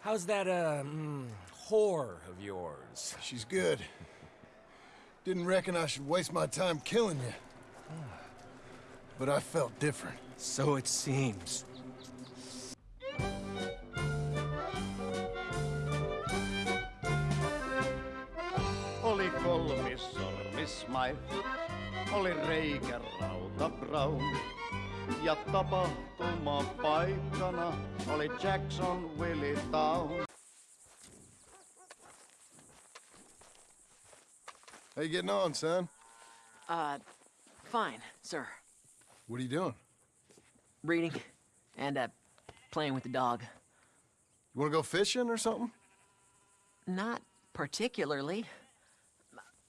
How's that, uh, mm, whore of yours? She's good. Didn't reckon I should waste my time killing you. But I felt different. So it seems. Oli kolmissormismai, oli reikä rauta Brown. Ja tapahtuma paikkana oli Jackson Willie Town. How you getting on, son? Uh, fine, sir. What are you doing? Reading and, uh, playing with the dog. You wanna go fishing or something? Not particularly.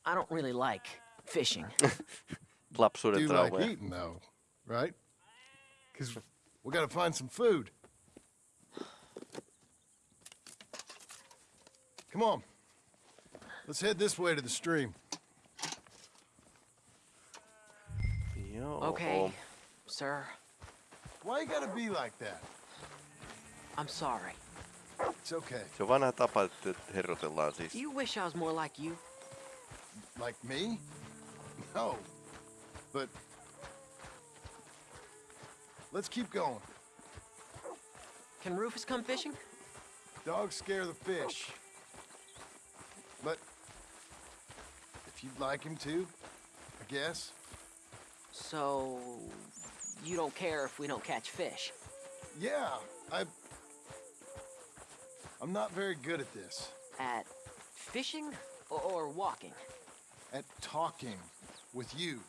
I don't really like fishing. Lapsuuden Do you like eating, though, right? Because we gotta find some food. Come on. Let's head this way to the stream. Joo. Okay, sir. Why you gotta be like that? I'm sorry. It's okay. Se on vanha tapa, että herrotellaan siis. Do you wish I was more like you? Like me? No. But let's keep going. Can Rufus come fishing? Dogs scare the fish. But if you'd like him to, I guess. So, you don't care if we don't catch fish? Yeah, I I'm not very good at this. At fishing or, or walking? At talking with you.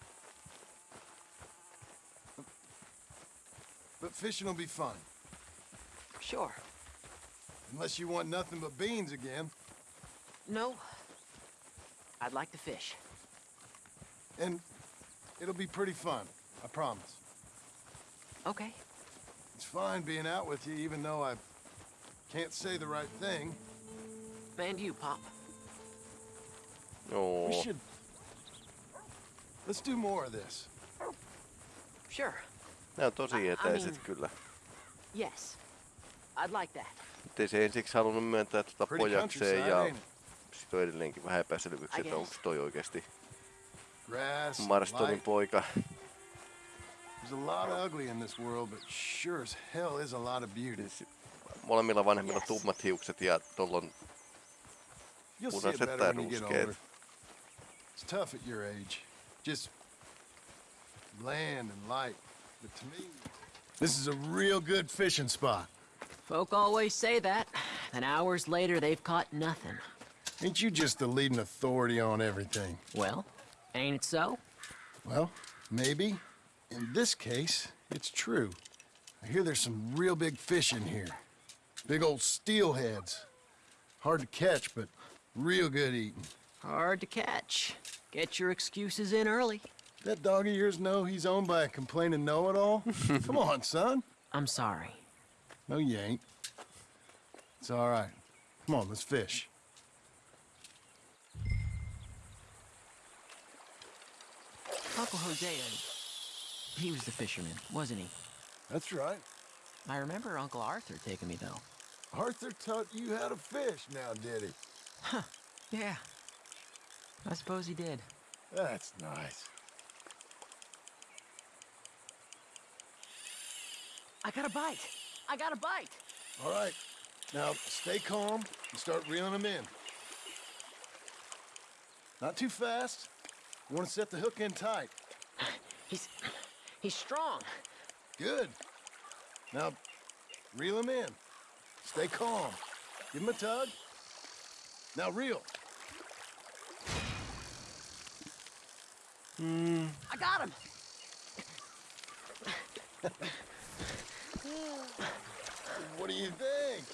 But fishing will be fun. Sure. Unless you want nothing but beans again. No. I'd like to fish. And it'll be pretty fun, I promise. Okay. It's fine being out with you, even though I can't say the right thing. And you, Pop. Oh. We should... Let's do more of this. Sure. Nämä on tosi I- I etäiset mean- kyllä. Yes. I'd like that. Mutta ei se ensiksi halunnut myöntää tuota pojakseen ja ain't it? sit on edelleenkin vähän epäselvyyksiä, että onko toi oikeasti Marstonin poika. There's a lot of ugly in this world, but sure as hell is a lot of beauty. Siis molemmilla vanhemmilla Yes. tummat hiukset ja tuolla on punaiset tai older. It's tough at your age. Just bland and light. But to me, this is a real good fishing spot. Folk always say that. Then hours later, they've caught nothing. Ain't you just the leading authority on everything? Well, ain't it so? Well, maybe. In this case, it's true. I hear there's some real big fish in here. Big old steelheads. Hard to catch, but real good eating. Hard to catch. Get your excuses in early. That dog of yours know he's owned by a complaining know-it-all? Come on, son. I'm sorry. No, you ain't. It's all right. Come on, let's fish. Uncle Hosea, he was the fisherman, wasn't he? That's right. I remember Uncle Arthur taking me, though. Arthur taught you how to fish now, did he? Huh, yeah. I suppose he did. That's nice. I got a bite. I got a bite. All right. Now, stay calm and start reeling them in. Not too fast. You want to set the hook in tight. He's he's strong. Good. Now, reel him in. Stay calm. Give him a tug. Now reel. Hmm. I got him. What do you think?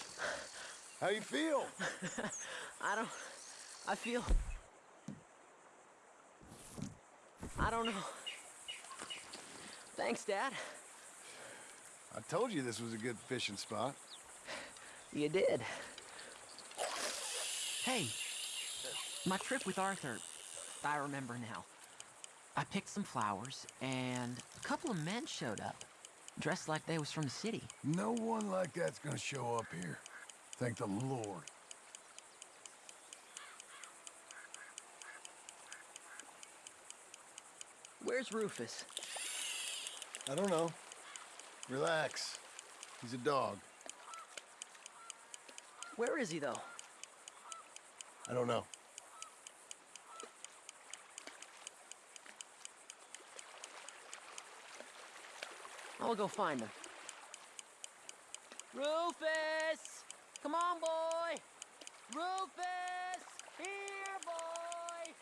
How you feel? I don't I feel I don't know. Thanks, Dad. I told you this was a good fishing spot. You did. Hey, my trip with Arthur, I remember now. I picked some flowers, and a couple of men showed up, dressed like they was from the city. No one like that's gonna show up here. Thank the Lord. Where's Rufus? I don't know. Relax. He's a dog. Where is he, though? I don't know. I'll go find them. Rufus! Come on, boy! Rufus! Here, boy!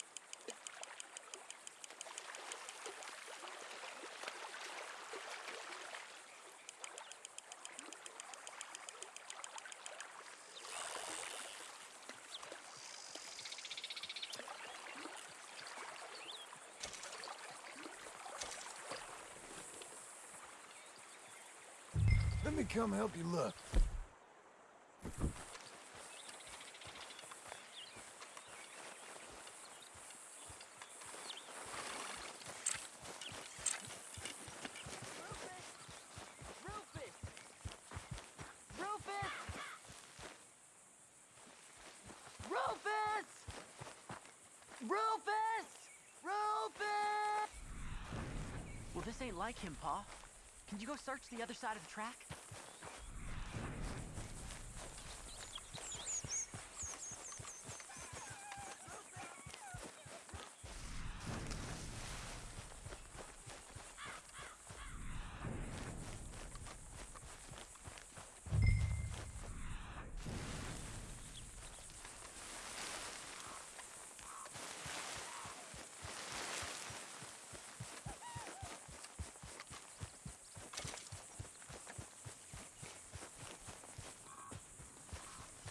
Let me come help you look. Rufus! Rufus! Rufus! Rufus! Rufus! Well, this ain't like him, Pa. Can you go search the other side of the track?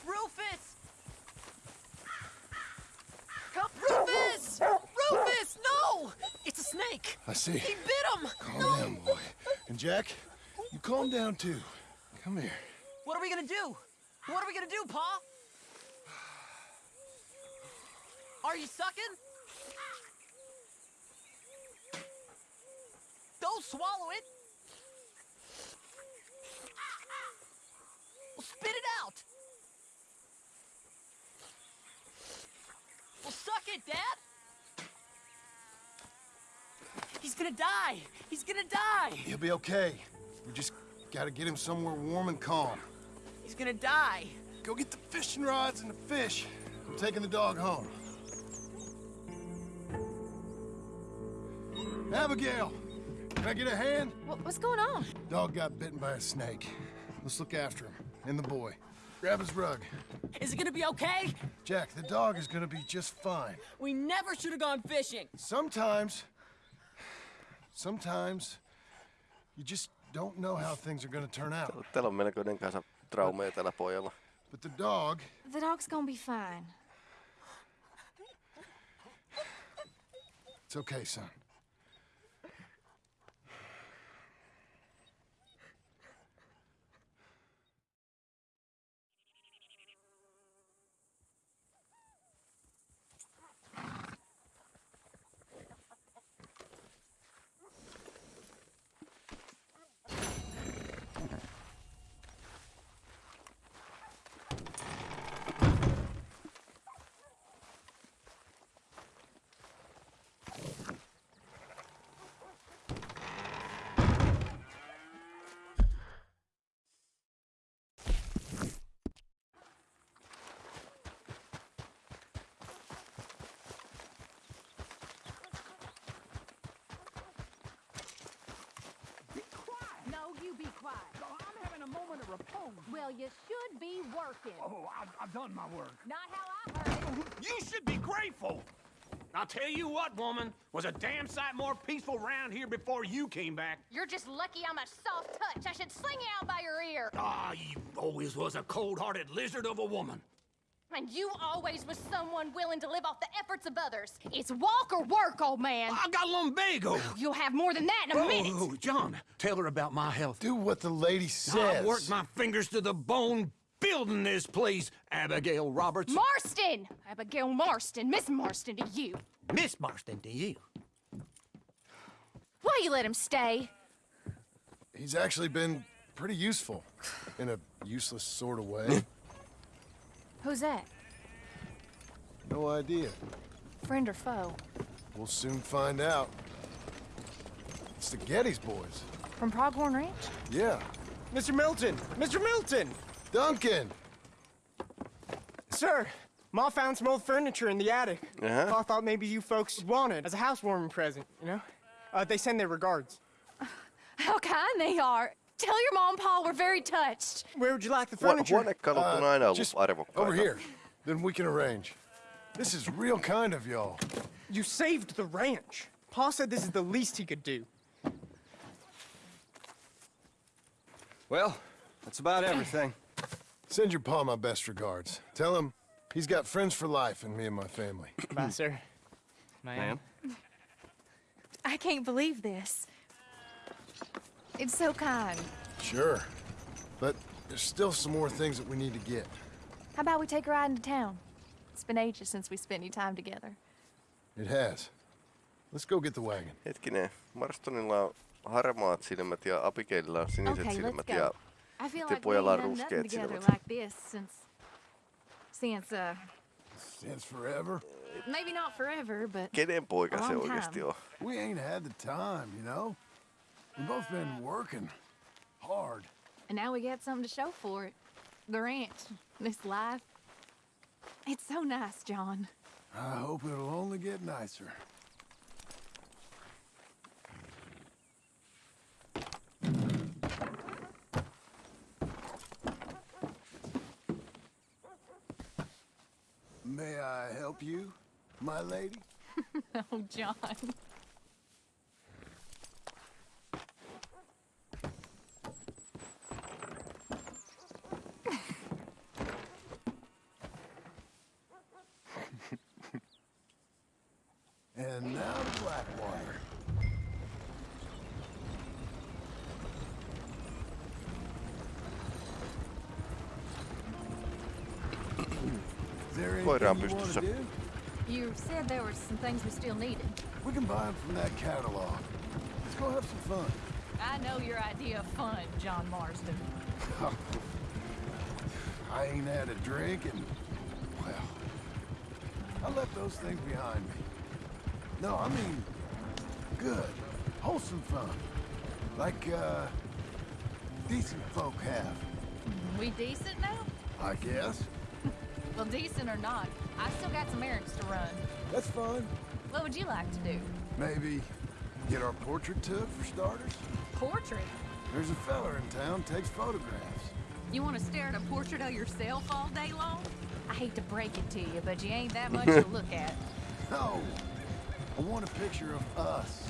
Rufus! Help! Rufus! Rufus! No! It's a snake! I see. He bit him! Calm no! down, boy. And Jack, you calm down too. Come here. What are we gonna do? What are we gonna do, Pa? Are you sucking? Don't swallow it! Well, spit it out! Well, suck it, Dad! He's gonna die! He's gonna die! He'll be okay. We just gotta get him somewhere warm and calm. He's gonna die! Go get the fishing rods and the fish. I'm taking the dog home. Abigail, can I get a hand? What, what's going on? Dog got bitten by a snake. Let's look after him. And the boy. Grab his rug. Is it gonna be okay? Jack, the dog is gonna be just fine. We never should have gone fishing! Sometimes, sometimes, you just don't know how things are gonna turn out. Täällä on melkoinen kanssa traumeja tällä pojalla. But the dog, The dog's gonna be fine. it's okay, son. No, you be quiet. I'm having a moment of repose. Well, you should be working. Oh, I've, I've done my work. Not how I heard it. You should be grateful. I'll tell you what, woman, was a damn sight more peaceful round here before you came back. You're just lucky I'm a soft touch. I should sling you out by your ear. Ah, you always was a cold-hearted lizard of a woman. And you always was someone willing to live off the efforts of others. It's walk or work, old man. I got lumbago. Oh, you'll have more than that in a minute. Oh, John, tell her about my health. Do what the lady says. I've worked my fingers to the bone building this place, Abigail Roberts. Marston! Abigail Marston. Miss Marston to you. Miss Marston to you. Why you let him stay? He's actually been pretty useful in a useless sort of way. Who's that? No idea. Friend or foe? We'll soon find out. It's the Geddes boys. From Pronghorn Ranch? Yeah. Mr. Milton! Mr. Milton! Duncan! Sir, Ma found some old furniture in the attic. Uh-huh. Pa thought maybe you folks would want it as a housewarming present, you know? Uh, they send their regards. How kind they are. Tell your mom Paul, we're very touched. Where would you like the Huo- furniture? Huonekalut on aina ollut just arvokkaita. over here. Then we can arrange. This is real kind of y'all. You saved the ranch. Paul said this is the least he could do. Well, that's about everything. Send your pa my best regards. Tell him he's got friends for life in me and my family. Bye, sir. Ma'am? I can't believe this. It's so kind. Sure. But there's still some more things that we need to get. How about we take a ride into town? It's been ages since we spent any time together. It has. Let's go get the wagon. Hetkinen, Marstonilla on harmaat silmät ja Abigaililla on siniset Okay, let's silmät go. ja I feel Te like we pojalla ain't on done nothing ruskeat together silmät. like this since... Since, uh, Since forever. maybe not forever, but... kenen poika se Long oikeasti time. on? We ain't had the time, you know? We've both been working hard. And now we got something to show for it. The ranch, this life. It's so nice, John. I hope it'll only get nicer. May I help you, my lady? Oh, John. And now to Blackwater. Is there Koira on anything you pystyssä. You said there were some things we still needed. We can buy them from that catalog. Let's go have some fun. I know your idea of fun, John Marston. I ain't had a drink and, well, I left those things behind me. No, I mean, good, wholesome fun. Like, uh, decent folk have, We decent now? I guess. Well, decent or not, I still got some errands to run. That's fine. What would you like to do? Maybe get our portrait took for starters? Portrait? There's a feller in town takes photographs. You want to stare at a portrait of yourself all day long? I hate to break it to you, but you ain't that much to look at. No, I want a picture of us,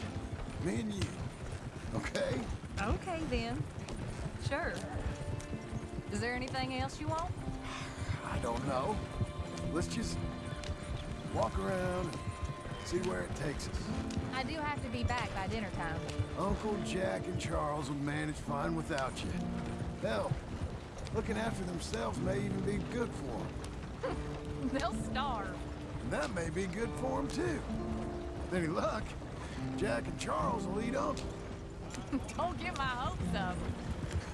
me and you, okay? Okay, then. Sure. Is there anything else you want? I don't know. Let's just walk around and see where it takes us. I do have to be back by dinner time. Uncle Jack and Charles will manage fine without you. Hell, looking after themselves may even be good for them. They'll starve. And that may be good for them, too. With any luck, Jack and Charles will eat up. Don't get my hopes up.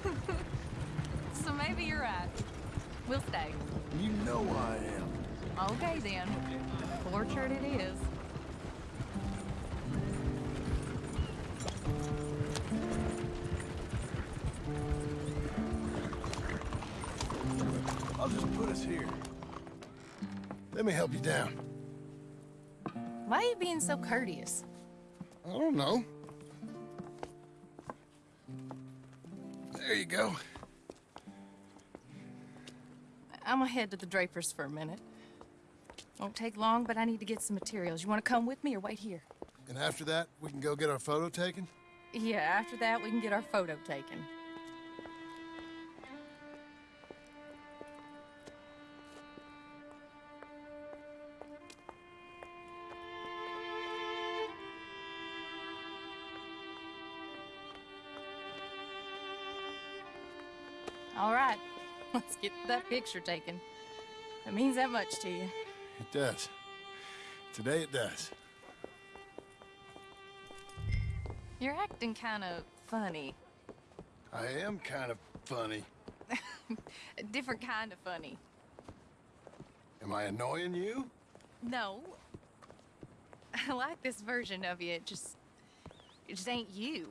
so maybe you're right. We'll stay. You know I am. Okay, then. Portrait it is. I'll just put us here. Let me help you down. Why are you being so courteous? I don't know. There you go. I'm gonna head to the Drapers for a minute. Won't take long, but I need to get some materials. You wanna come with me or wait here? And after that, we can go get our photo taken? Yeah, after that, we can get our photo taken. Let's get that picture taken. It means that much to you. It does. Today it does. You're acting kind of funny. I am kind of funny. A different kind of funny. Am I annoying you? No. I like this version of you. It just, it just ain't you.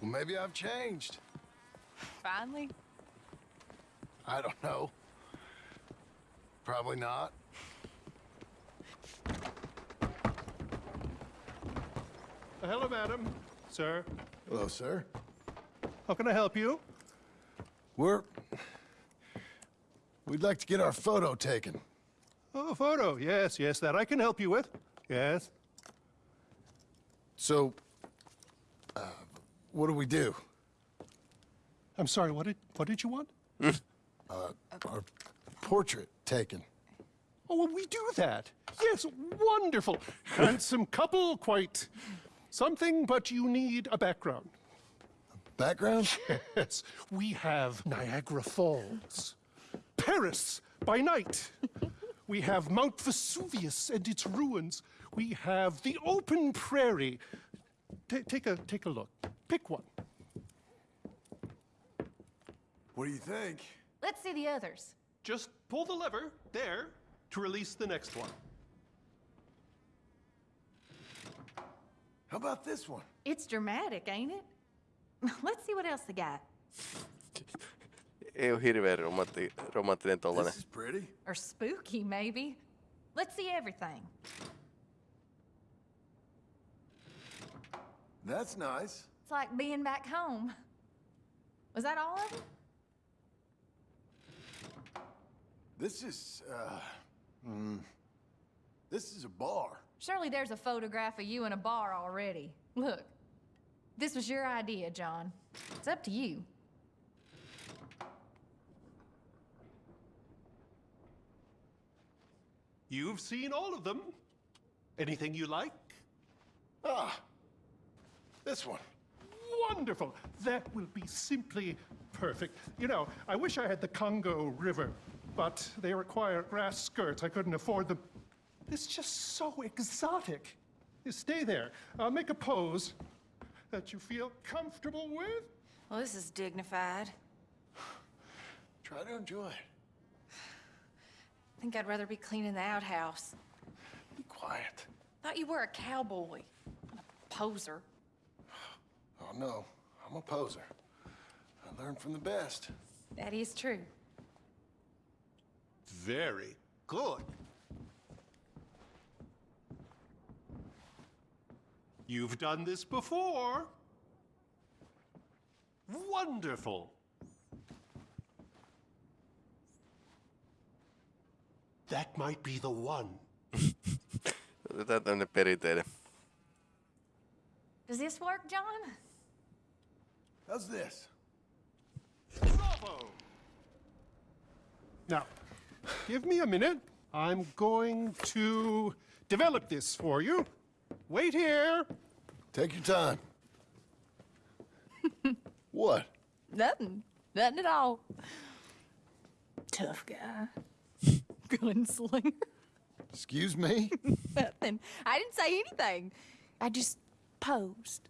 Well, maybe I've changed. Finally. I don't know. Probably not. Uh, hello, madam. Sir. Hello, sir. How can I help you? We're... We'd like to get our photo taken. Oh, photo. Yes, yes, that I can help you with. Yes. So, uh, what do we do? I'm sorry, what did, what did you want? Uh, our portrait taken. Oh, well, we do that. Yes, wonderful. Handsome couple, quite something, but you need a background. Background? Yes, we have Niagara Falls, Paris by night. we have Mount Vesuvius and its ruins. We have the open prairie. Ta take a take a look. Pick one. What do you think? Let's see the others. Just pull the lever there to release the next one. How about this one? It's dramatic, ain't it? Let's see what else they got. Ei ole hirveän romantti, romanttinen tollanen. This is pretty. Or spooky, maybe. Let's see everything. That's nice. It's like being back home. Was that all of them? This is, uh, mm, this is a bar. Surely there's a photograph of you in a bar already. Look, this was your idea, John. It's up to you. You've seen all of them. Anything you like? Ah, this one. Wonderful. That will be simply perfect. You know, I wish I had the Congo River, but they require grass skirts. I couldn't afford them. It's just so exotic. You stay there. I'll make a pose that you feel comfortable with. Well, this is dignified. Try to enjoy it. I think I'd rather be cleaning the outhouse. Be quiet. Thought you were a cowboy. not A poser. Oh, no. I'm a poser. I learned from the best. That is true. Very good. You've done this before. Wonderful. That might be the one. Otetaan tämmönen perinteinen. Does this work, John? How's this? Bravo! Now, give me a minute. I'm going to develop this for you. Wait here. Take your time. what? Nothing. Nothing at all. Tough guy. Gunslinger. Excuse me? Nothing. I didn't say anything. I just posed.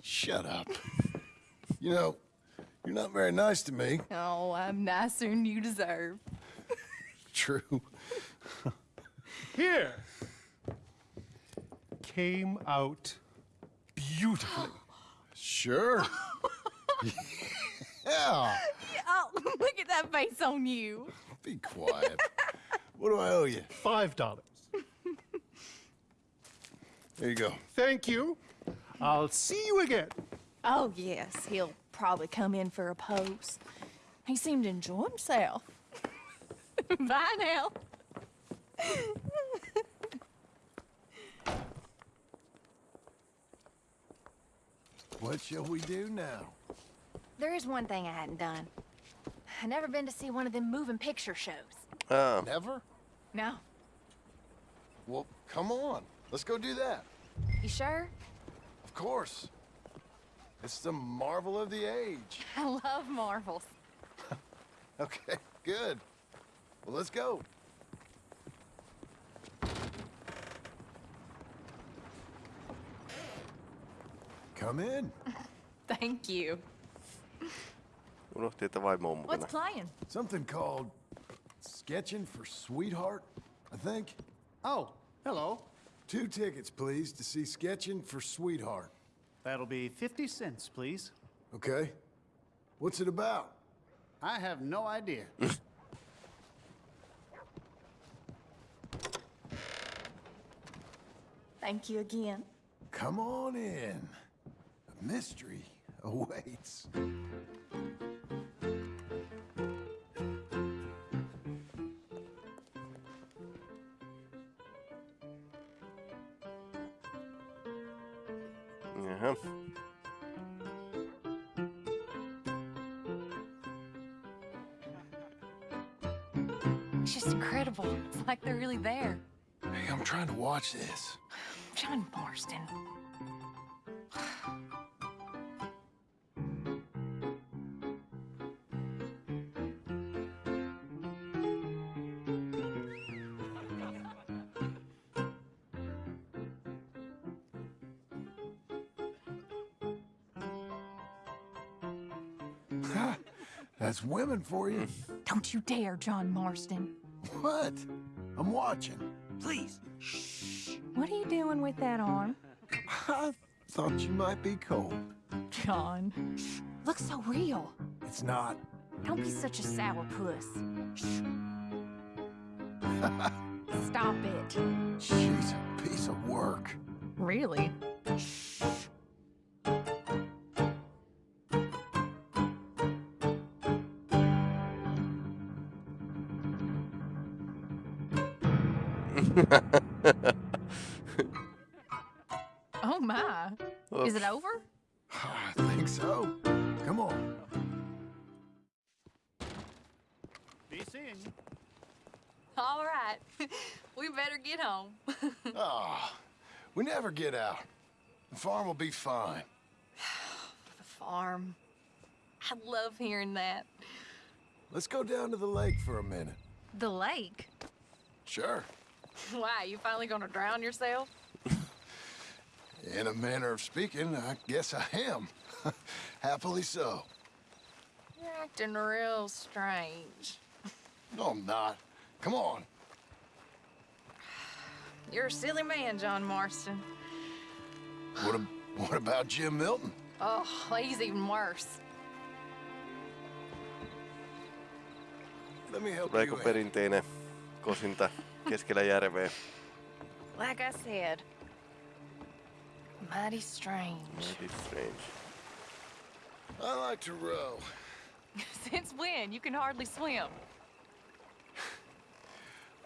Shut up. You know, you're not very nice to me. Oh, I'm nicer than you deserve. True. Here. Came out beautifully. Sure. yeah. Oh, look at that face on you. Be quiet. what do I owe you? Five dollars. There you go. Thank you. I'll see you again. Oh, yes, he'll probably come in for a pose. He seemed to enjoy himself. Bye now. What shall we do now? There is one thing I hadn't done. I never been to see one of them moving picture shows. Ah, Never? No. Well, come on. Let's go do that. You sure? Of course. It's the marvel of the age. I love marvels. Okay, good. Well, let's go. Come in. Thank you. unohti, että vaimo on mukana. What's playing? Something called Sketching for Sweetheart, I think. Oh, hello. Two tickets, please, to see Sketching for Sweetheart. That'll be 50 cents, please. Okay. What's it about? I have no idea. Thank you again. Come on in. A mystery awaits. Jaha. It's just incredible. It's like they're really there. Hey, I'm trying to watch this. John Marston. That's women for you. Don't you dare, John Marston. What? I'm watching. Please. What are you doing with that arm? I thought you might be cold. John. Looks so real. It's not. Don't be such a sourpuss. Stop it. She's a piece of work. Really? Oh farm will be fine. the farm. I love hearing that. Let's go down to the lake for a minute. The lake? Sure. Why, you finally gonna drown yourself? In a manner of speaking, I guess I am. Happily so. You're acting real strange. No, I'm not. Come on. You're a silly man, John Marston. What, ab- what about Jim Milton? Oh, he's even worse. Let me help Tulee you perinteinen kosinta keskellä järveä. Like I said, mighty strange. Mighty strange. I like to row. Since when? You can hardly swim.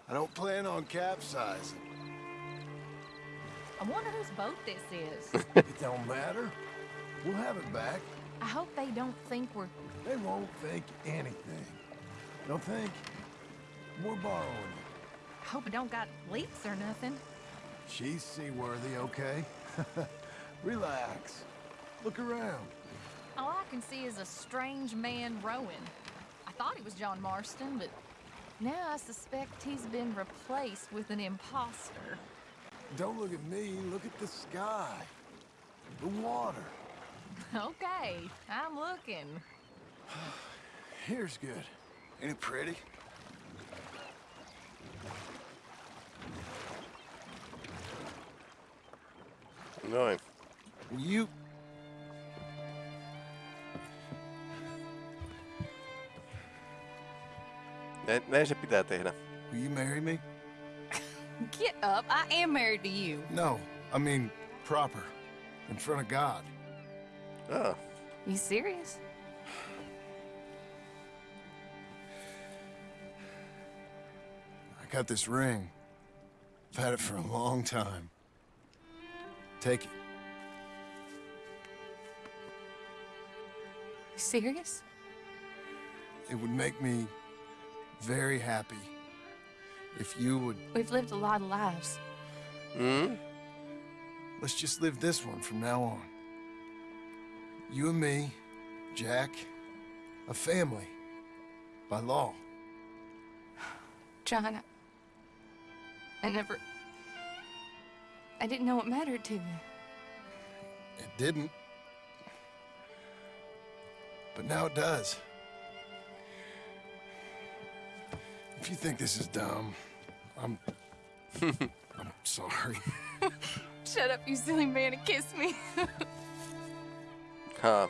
I don't plan on capsizing. I wonder whose boat this is. it don't matter. We'll have it back. I hope they don't think we're... They won't think anything. They'll think we're borrowing it. I hope it don't got leaks or nothing. She's seaworthy, okay? Relax. Look around. All I can see is a strange man rowing. I thought he was John Marston, but now I suspect he's been replaced with an imposter. Don't look at me. Look at the sky. The water. Okay, I'm looking. Here's good. Ain't it pretty? Noin. You... Näin, näin se pitää tehdä. Will you marry me? Get up, I am married to you. No, I mean proper. In front of God. Ah, You serious? I got this ring. I've had it for a long time. Take it. You serious? It would make me very happy if you would... We've lived a lot of lives. Hmm? Let's just live this one from now on. You and me, Jack, a family. By law. John, I, I never... I didn't know it mattered to you. It didn't. But now it does. If you think this is dumb, I'm... I'm sorry. Shut up, you silly man, and kiss me. Haa.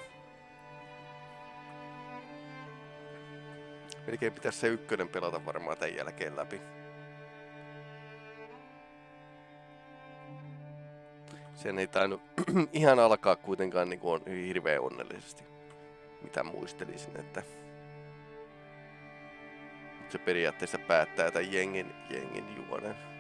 Melkein pitäisi se ykkönen pelata varmaan tämän jälkeen läpi. Sen ei tainnut ihan alkaa kuitenkaan niin kuin hirveän onnellisesti. Mitä muistelisin, että se periaatteessa päättää tämän jengin, jengin juonen.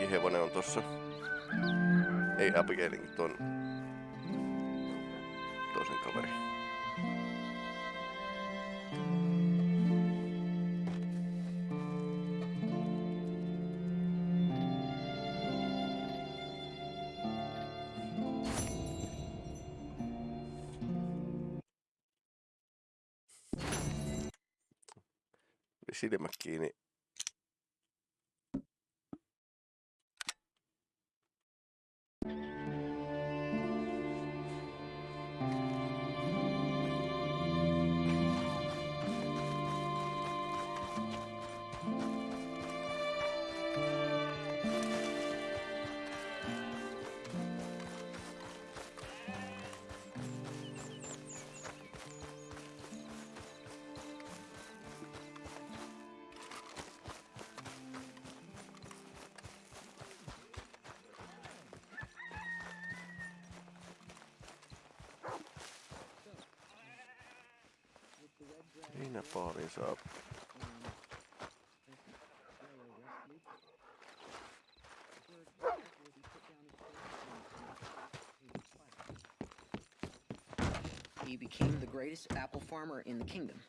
Abigailinkin hevonen on tossa. Ei Abigailinkin ton toisen kaveri. Heinäpaaliin saa. He became the greatest apple farmer in the kingdom.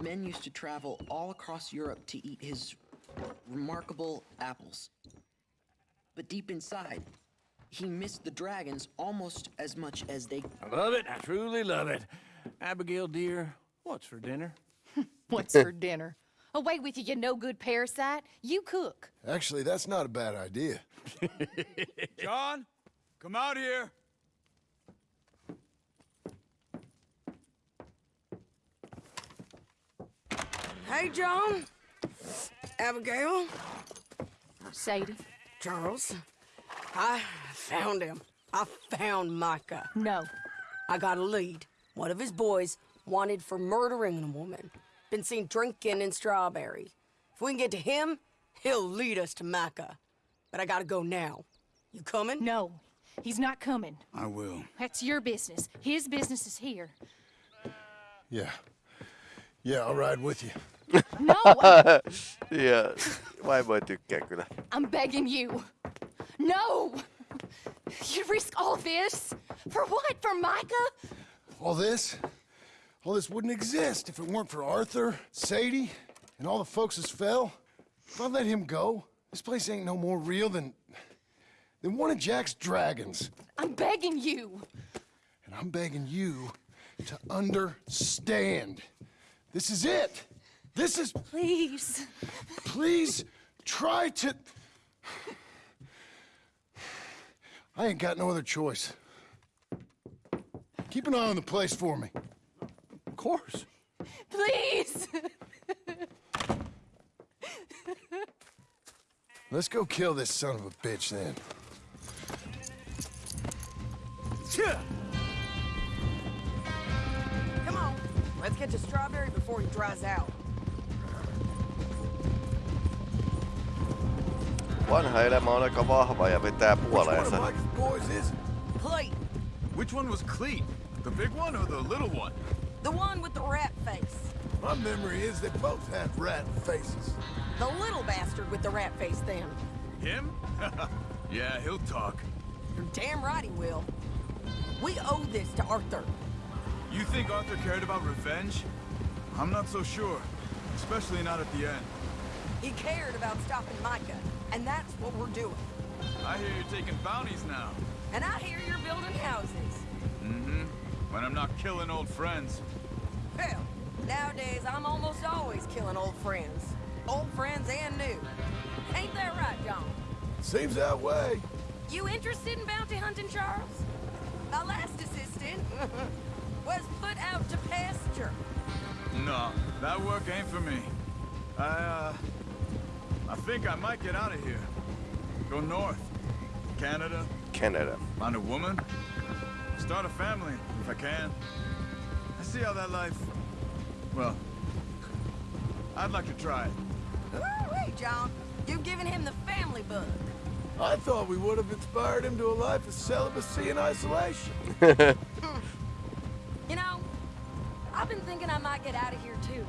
Men used to travel all across Europe to eat his remarkable apples. But deep inside, he missed the dragons almost as much as they. I love it. I truly love it. Abigail, dear, what's for dinner? What's for dinner? Away with you, you no good parasite. You cook. Actually, that's not a bad idea. John, come out here. Hey, John. Abigail. Sadie. Charles. I found him. I found Micah. No. I got a lead. One of his boys wanted for murdering a woman. Been seen drinking in Strawberry. If we can get to him, he'll lead us to Micah. But I gotta go now. You coming? No. He's not coming. I will. That's your business. His business is here. Yeah. Yeah, I'll ride with you. No! ja vaimo ei tykkää kyllä. I'm begging you. No! You'd risk all this? For what? For Micah? All this? All this wouldn't exist if it weren't for Arthur, Sadie, and all the folks as fell. If I let him go, this place ain't no more real than... than one of Jack's dragons. I'm begging you. And I'm begging you to understand. This is it. This is... Please. Please try to... I ain't got no other choice. Keep an eye on the place for me. Of course. Please. Let's go kill this son of a bitch then. Come on. Let's get to Strawberry before he dries out. Vanha elämä on aika vahva ja vetää puoleensa. boys is Cleet. Which one was Cleet? The big one or the little one? The one with the rat face. My memory is they both have rat faces. The little bastard with the rat face then. Him? yeah, he'll talk. You're damn right he will. We owe this to Arthur. You think Arthur cared about revenge? I'm not so sure. Especially not at the end. He cared about stopping Micah, and that's what we're doing. I hear you're taking bounties now. And I hear you're building houses. Mm-hmm. When I'm not killing old friends. Hell, nowadays I'm almost always killing old friends. Old friends and new. Ain't that right, John? Seems that way. You interested in bounty hunting, Charles? My last assistant was put out to pasture. No, that work ain't for me. I, uh... I think I might get out of here. Go north. Canada. Canada. Find a woman. Start a family, if I can. I see how that life... Well... I'd like to try it. Wait, John. You've given him the family bug. I thought we would have inspired him to a life of celibacy and isolation. You know, I've been thinking I might get out of here too.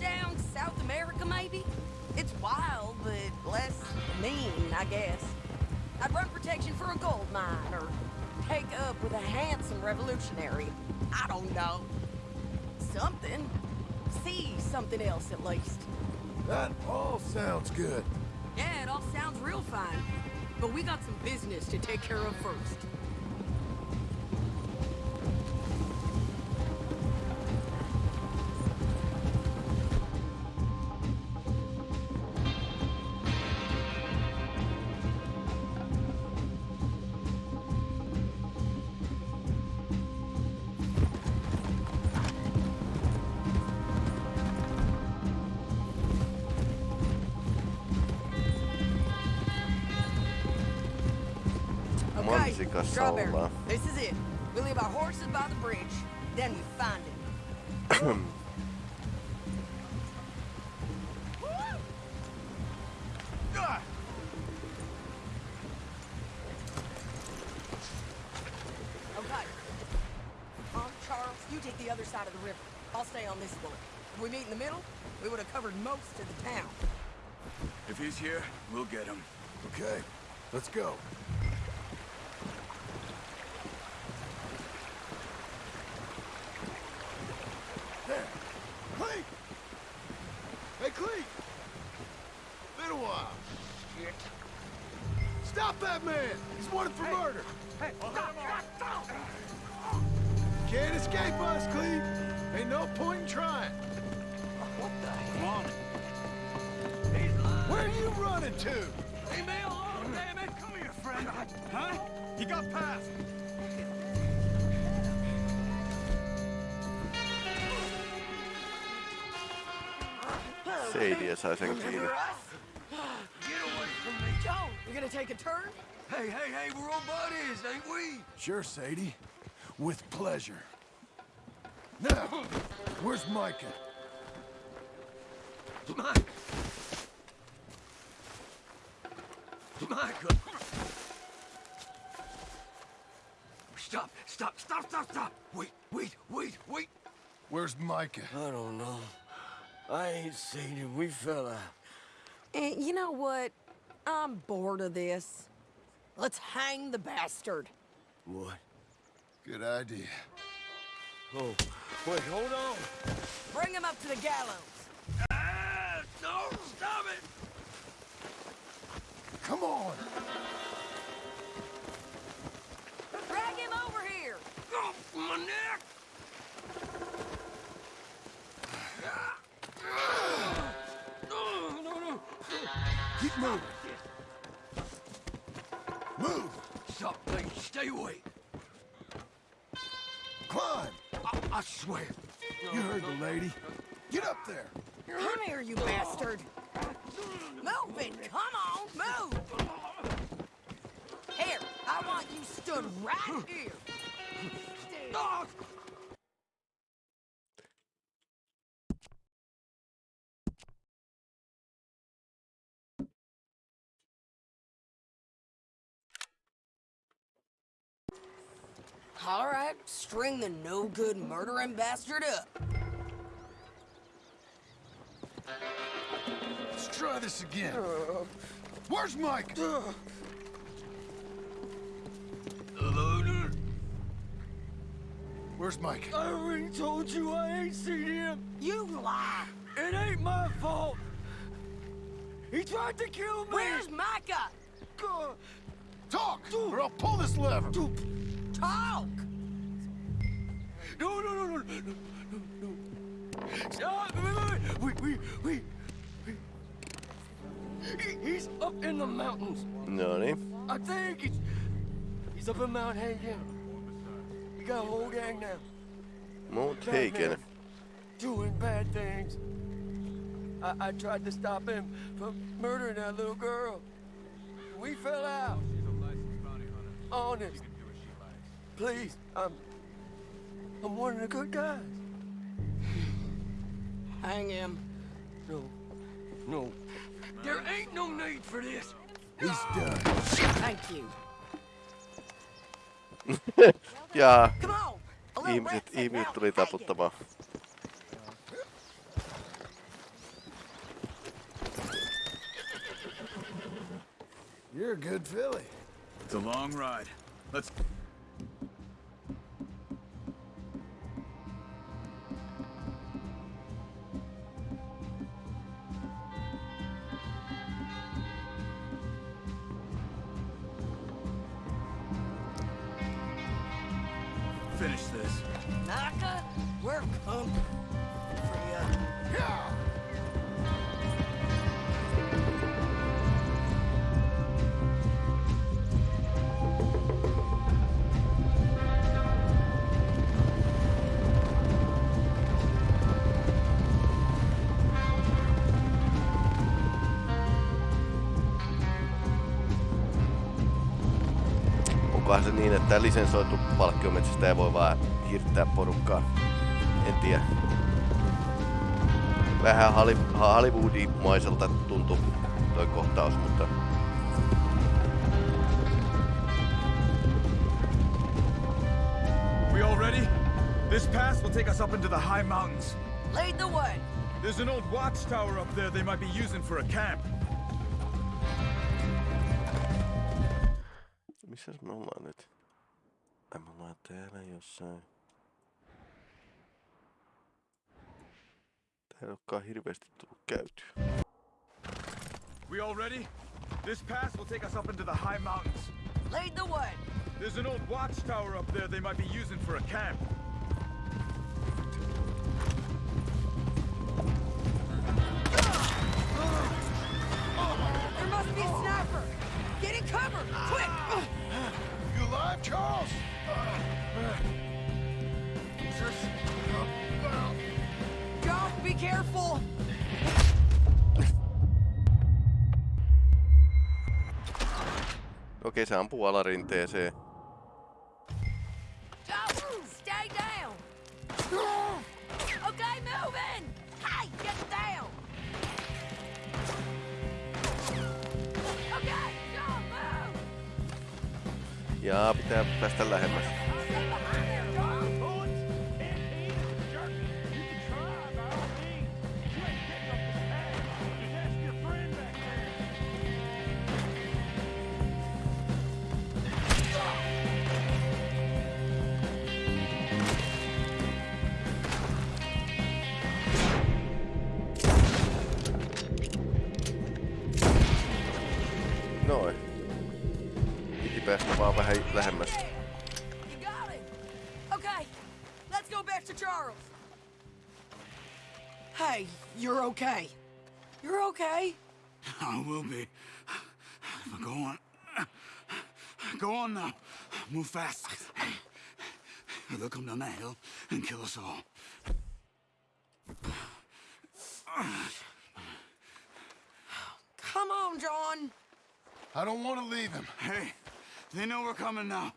Down South America, maybe? It's wild, but less mean, I guess. I'd run protection for a gold mine, or take up with a handsome revolutionary. I don't know. Something. See something else, at least. That all sounds good. Yeah, it all sounds real fine. But we got some business to take care of first. Okay, Mansikassa Strawberry, ollaan. this is it. We leave our horses by the bridge, then we find him. Okay. Charles, you take the other side of the river. I'll stay on this one. If we meet in the middle, we would have covered most of the town. If he's here, we'll get him. Okay, let's go. Sadie sai sen kiinni. Get away from me. Joe, you gonna take a turn? Hey, hey, hey, we're all buddies, ain't we? Sure, Sadie. With pleasure. Now, where's Micah? Mike! Micah! Stop, stop, stop, stop, stop! Wait, wait, wait, wait! Where's Micah? I don't know. I ain't seen him. We fell out. Eh, you know what? I'm bored of this. Let's hang the bastard. What? Good idea. Oh, wait, hold on. Bring him up to the gallows. Ah, no, stop it! Come on! Keep moving. Move! Stop, please, stay away! Climb! I, I swear. You heard the lady. Get up there! Come here, you bastard. Move it. Come on, move. Here, I want you stood right here. Ah! good murdering bastard up. Let's try this again. Where's Mike? Hello, Where's Mike? I already told you I ain't seen him. You lie. It ain't my fault. He tried to kill me. Where's Micah? Talk, or I'll pull this lever. Talk. No, no, no, no, no, no, no. Stop! Wait, wait, wait, wait. He, he's up in the mountains. No niin. I think he's he's up in Mount Hagen. He got a whole gang now. Mount Hagen. Doing bad things. I, I tried to stop him from murdering that little girl. We fell out. Honest. Please, I'm I'm one of the good guys. Hang him. No. No. There ain't no need for this. He's ah. done. Thank you. ja Come on. A little ihmiset, ihmiset now tuli taputtamaan. You're a good filly. It's a long ride. Let's... coming for. Onkohan se niin, että lisensoitu palkkiometsästäjä voi vaan hirttää porukkaa? En tiedä. Vähän Hollywoodimaiselta tuntui toi kohtaus, mutta We all ready? This pass will take us up into the high mountains. Lead the way. There's an old watchtower up there they might be using for a camp. Missäs me ollaan nyt? Ai me ollaan täällä jossain. Ei olekaan hirveästi tullut käytyä. We all ready? This pass will take us up into the high mountains. Lead the way. There's an old watchtower up there they might be using for a camp. There must be a sniper. Get in cover, quick. You alive, Charles? John, be careful. Okei, se ampuu alarinteeseen. Stay down. Okay, moving. Hey, get down. Okay, John, move. Jaa, pitää päästä lähemmäs. Okay. You're okay. I will be. But go on. Go on now. Move fast. They'll come down that hill and kill us all. Come on, John. I don't want to leave him. Hey, they know we're coming now.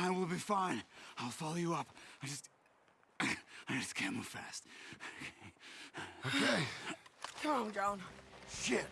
I will be fine. I'll follow you up. I just... I just can't move fast. Okay. Come on, John. Shit.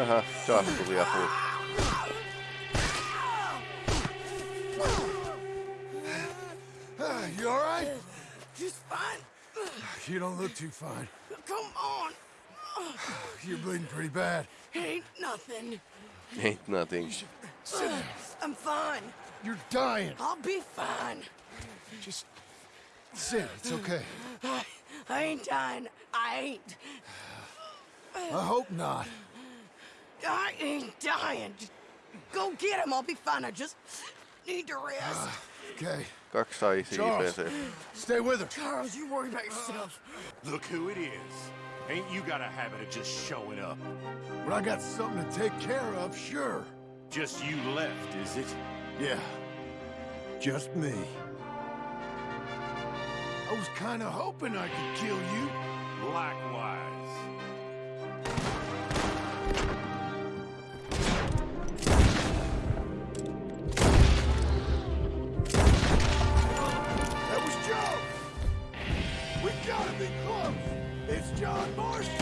Aha, Josh tuli apuun. Ah, you all right? Just fine. You don't look too fine. Come on. You're bleeding pretty bad. Ain't nothing. Ain't nothing. Sit. Uh, I'm fine. You're dying. I'll be fine. Just sit. It's okay. I, I ain't dying. I ain't. I hope not. I ain't dying. Just go get him. I'll be fine. I just need to rest. Okay. Kaksi sai Charles, stay with her. Charles, you worry about yourself. Look who it is. Ain't you got a habit of just showing up? When I got something to take care of, sure. Just you left, is it? Yeah. Just me. I was kind of hoping I could kill you. Likewise. It's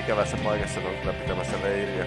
ikävässä paikassa, kun on kyllä pitämässä leiriä.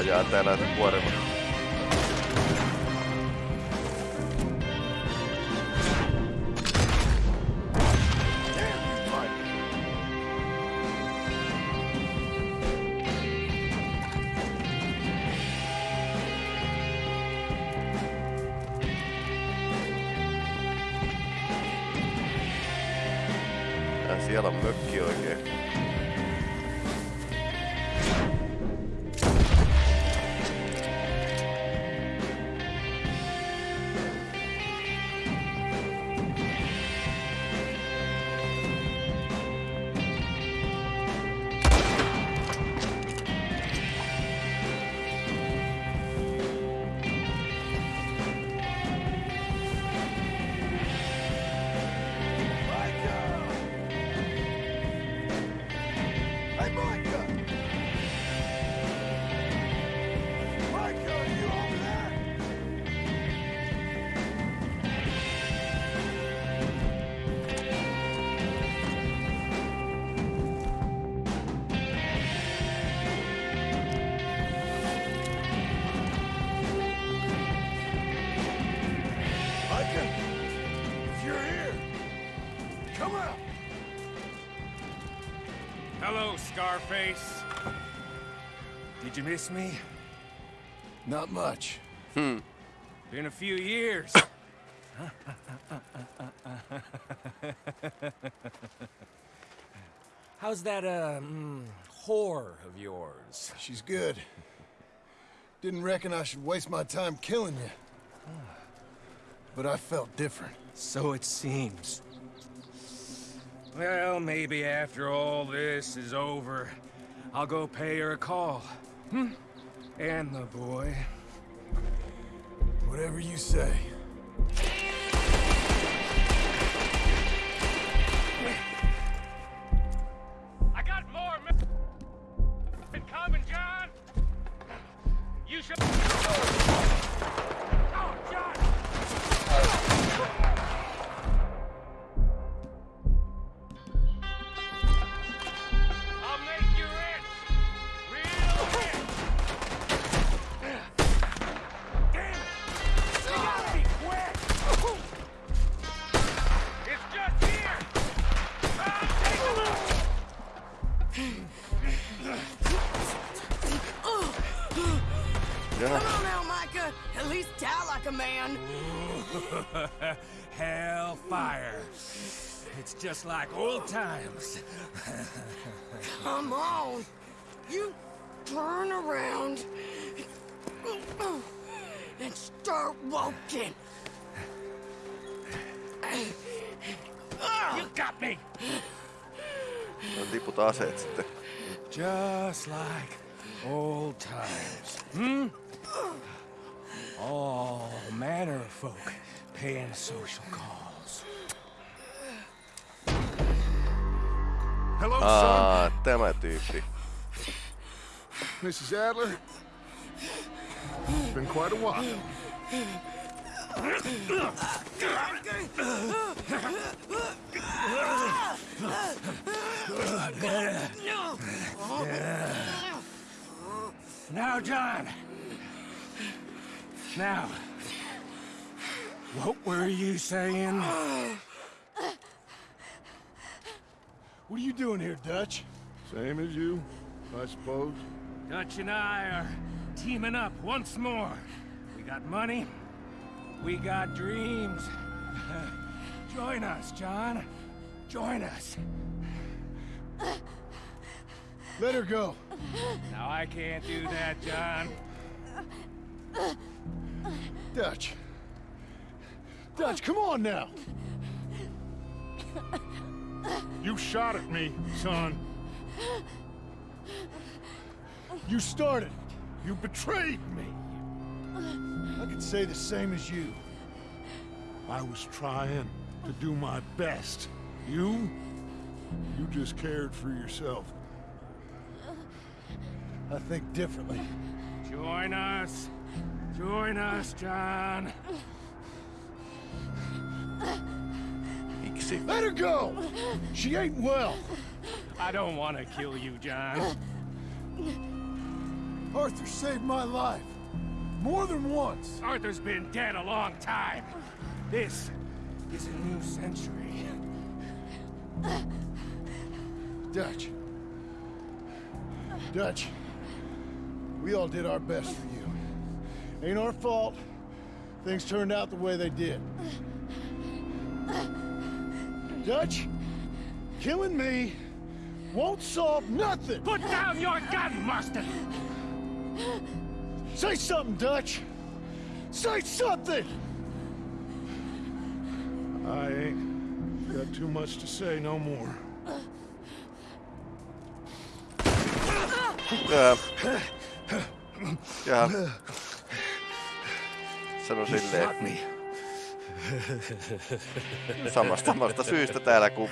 Tuulensuojaa täällä vuorella. Scarface. Did you miss me? Not much. Hmm. Been a few years. How's that, uh, mm, whore of yours? She's good. Didn't reckon I should waste my time killing you. But I felt different. So it seems. Well, maybe after all this is over, I'll go pay her a call. Hmm? And the boy. Whatever you say. I got more men coming, John. You should. Just like old times. Come on. You turn around and start walking. You got me. No, tiputa aseet sitten. Just like old times. Hmm? All manner of folk paying social calls. Hello, Aa, tämä tyyppi. Mrs. Adler? It's been quite a while. Now, John. Now. What were you saying? What are you doing here, Dutch? Same as you, I suppose. Dutch and I are teaming up once more. We got money. We got dreams. Join us, John. Join us. Let her go. Now, I can't do that, John. Dutch. Dutch, come on now. You shot at me, son. You started. You betrayed me. I could say the same as you. I was trying to do my best. You? You just cared for yourself. I think differently. Join us. Join us, John. Miksi? Let her go! She ain't well. I don't want to kill you, John. Arthur saved my life. More than once. Arthur's been dead a long time. This is a new century. Dutch. Dutch. We all did our best for you. Ain't our fault. Things turned out the way they did. Dutch, killing me won't solve nothing. Put down your gun, Marston! Say something, Dutch. Say something! I ain't got too much to say no more. Ja. Ja. Sano silleen. Samasta, samasta syystä täällä kuin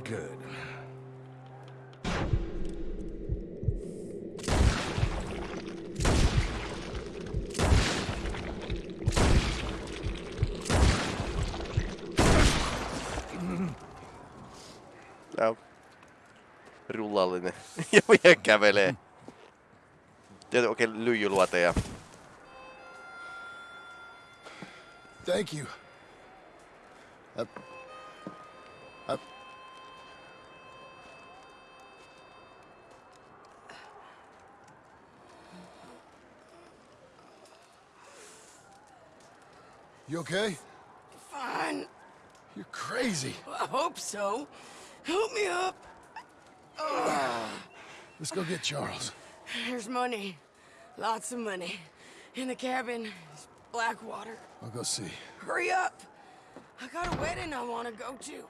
good. Tää on rullallinen. ja vielä kävelee. Tietysti oikein lyijyluoteja. Thank you. I, I, you okay? Fine. You're crazy. I hope so. Help me up. Let's go get Charles. There's money. Lots of money. In the cabin black Blackwater. I'll go see. Hurry up! I got a wedding I want to go to.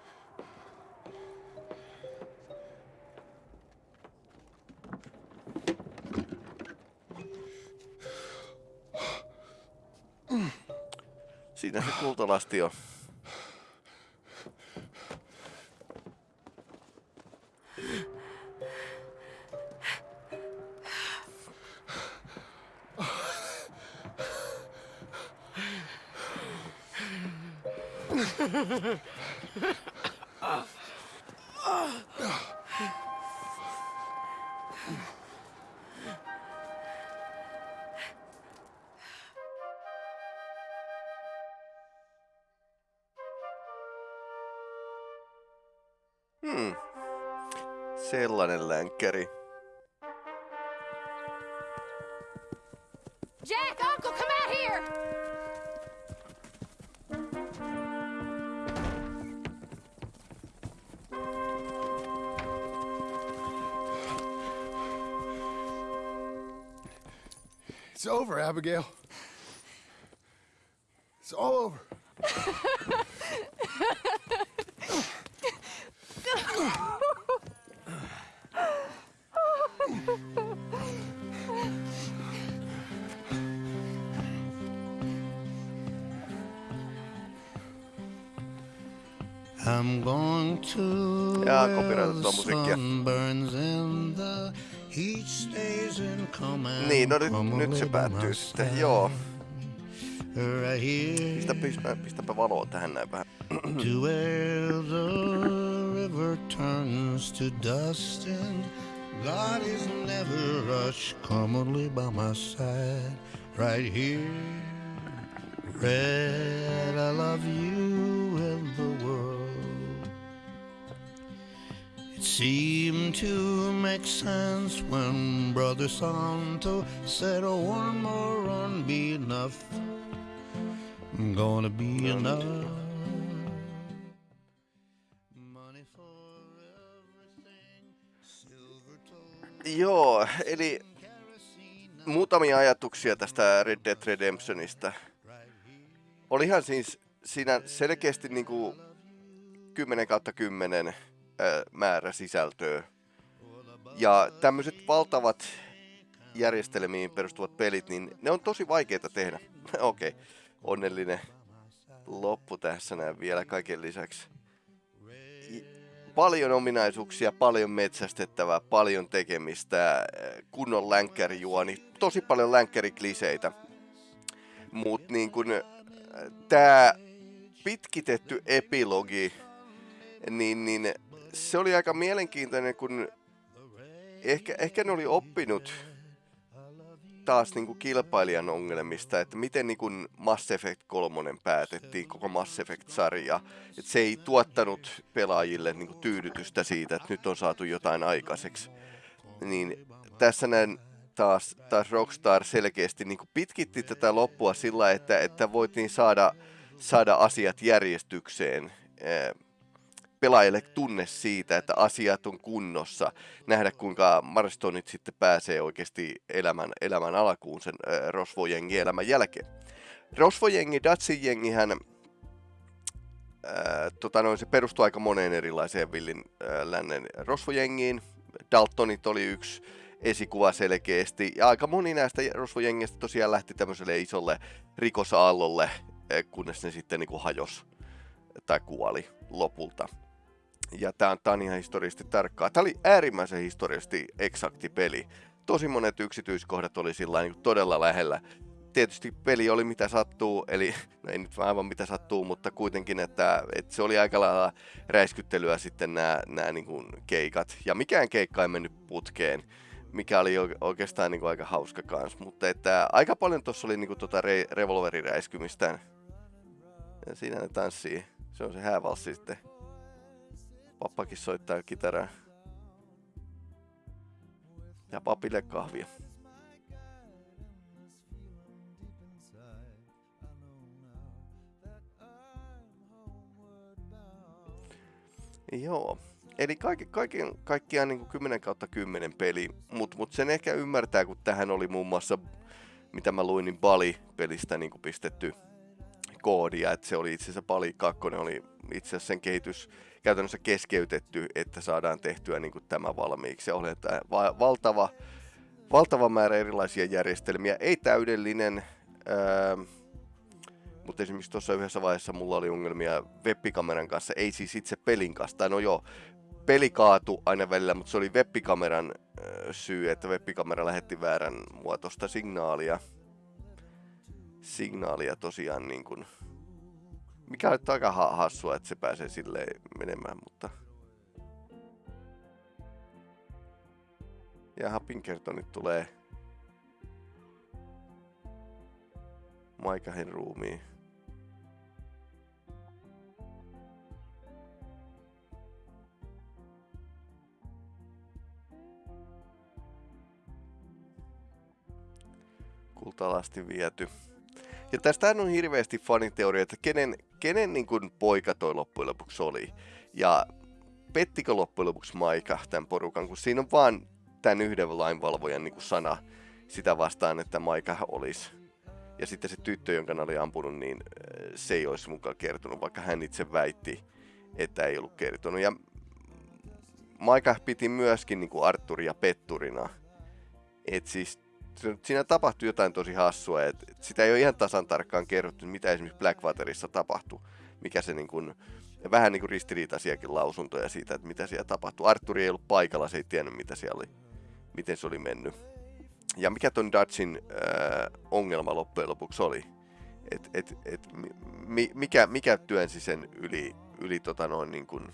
Siinä se kultalasti on. Hmm. Sellainen länkkäri. It's over, Abigail. It's all over. I'm going to Jaa, where copyrightattua the musiikkia. sun burns no nyt, nyt se päättyy sitten, joo. right here. Pistä, pistä, pistäpä valoa tähän näin vähän. to where the river turns to dust and God is never rush commonly by my side right here Red I love you and the world It seemed to make sense when Brother Santo said oh, one more run be enough Gonna be enough Joo, eli muutamia ajatuksia tästä Red Dead Redemptionista. Olihan siis siinä selkeästi niinku 10 kautta 10 määrä sisältöä. Ja tämmöiset valtavat järjestelmiin perustuvat pelit, niin ne on tosi vaikeita tehdä. Okei, okay. onnellinen loppu tässä näin vielä kaiken lisäksi paljon ominaisuuksia, paljon metsästettävää, paljon tekemistä, kunnon länkkärijuoni, tosi paljon länkkärikliseitä. Mutta niin kun tämä pitkitetty epilogi, niin, niin se oli aika mielenkiintoinen, kun ehkä, ehkä ne oli oppinut taas niin kuin kilpailijan ongelmista, että miten niin kuin Mass Effect 3 päätettiin, koko Mass Effect-sarja. Että se ei tuottanut pelaajille niin kuin tyydytystä siitä, että nyt on saatu jotain aikaiseksi. Niin tässä näin taas, taas Rockstar selkeästi niin kuin pitkitti tätä loppua sillä, että, että voitiin saada, saada asiat järjestykseen pelaajille tunne siitä, että asiat on kunnossa, nähdä kuinka Marstonit sitten pääsee oikeasti elämän, elämän alkuun sen äh, Rosvojengi elämän jälkeen. Rosvojengi, Datsin jengihän, äh, tota noin, se perustuu aika moneen erilaiseen villin äh, lännen Rosvojengiin. Daltonit oli yksi esikuva selkeästi, ja aika moni näistä Rosvojengistä tosiaan lähti tämmöiselle isolle rikosaallolle, kunnes ne sitten niin kuin hajos tai kuoli lopulta ja tämä on, on ihan historiallisesti tarkkaa. Tämä oli äärimmäisen historiallisesti eksakti peli. Tosi monet yksityiskohdat oli sillä niin todella lähellä. Tietysti peli oli mitä sattuu, eli no ei nyt aivan mitä sattuu, mutta kuitenkin, että, että se oli aika lailla räiskyttelyä sitten nämä, nämä niin kuin keikat. Ja mikään keikka ei mennyt putkeen, mikä oli oikeastaan niin kuin aika hauska kans. Mutta että aika paljon tuossa oli niin kuin tuota re- revolveriräiskymistä. Ja siinä ne tanssii. Se on se häävalssi sitten. Pappakin soittaa kitaraa. Ja papille kahvia. Joo. Eli kaiken, kaiken kaikkiaan niin 10 kautta 10 peli, mutta mut sen ehkä ymmärtää, kun tähän oli muun muassa, mitä mä luin, niin Bali-pelistä niin pistetty koodia, että se oli itse asiassa Bali 2 oli itse asiassa sen kehitys käytännössä keskeytetty, että saadaan tehtyä niin kuin tämä valmiiksi. Ja oli va- valtava, valtava määrä erilaisia järjestelmiä, ei täydellinen, ää, mutta esimerkiksi tuossa yhdessä vaiheessa mulla oli ongelmia webbikameran kanssa, ei siis itse pelin kanssa, tai no joo, peli kaatu aina välillä, mutta se oli webbikameran syy, että webbikamera lähetti väärän muotoista signaalia. Signaalia tosiaan niin kuin mikä on aika hassua, että se pääsee silleen menemään, mutta... Ja Pinkertonit tulee Maikahen ruumiin. Kultalasti viety. Ja tästä on hirveästi faniteoria, että kenen, kenen niin kuin poika toi loppujen lopuksi oli. Ja pettikö loppujen lopuksi Maika tämän porukan, kun siinä on vaan tämän yhden lainvalvojan niin kuin sana sitä vastaan, että Maika olisi. Ja sitten se tyttö, jonka oli ampunut, niin äh, se ei olisi mukaan kertonut, vaikka hän itse väitti, että ei ollut kertonut. Ja Maika piti myöskin niin kuin Arturia petturina. Et siis siinä tapahtui jotain tosi hassua, että sitä ei ole ihan tasan tarkkaan kerrottu, mitä esimerkiksi Blackwaterissa tapahtui, mikä se niin kuin, vähän niin kuin ristiriitaisiakin lausuntoja siitä, että mitä siellä tapahtui. Arturi ei ollut paikalla, se ei tiennyt, mitä siellä oli, miten se oli mennyt. Ja mikä ton Dutchin äh, ongelma loppujen lopuksi oli? Et, et, et, mi, mikä, mikä työnsi sen yli, yli tota noin niin kuin,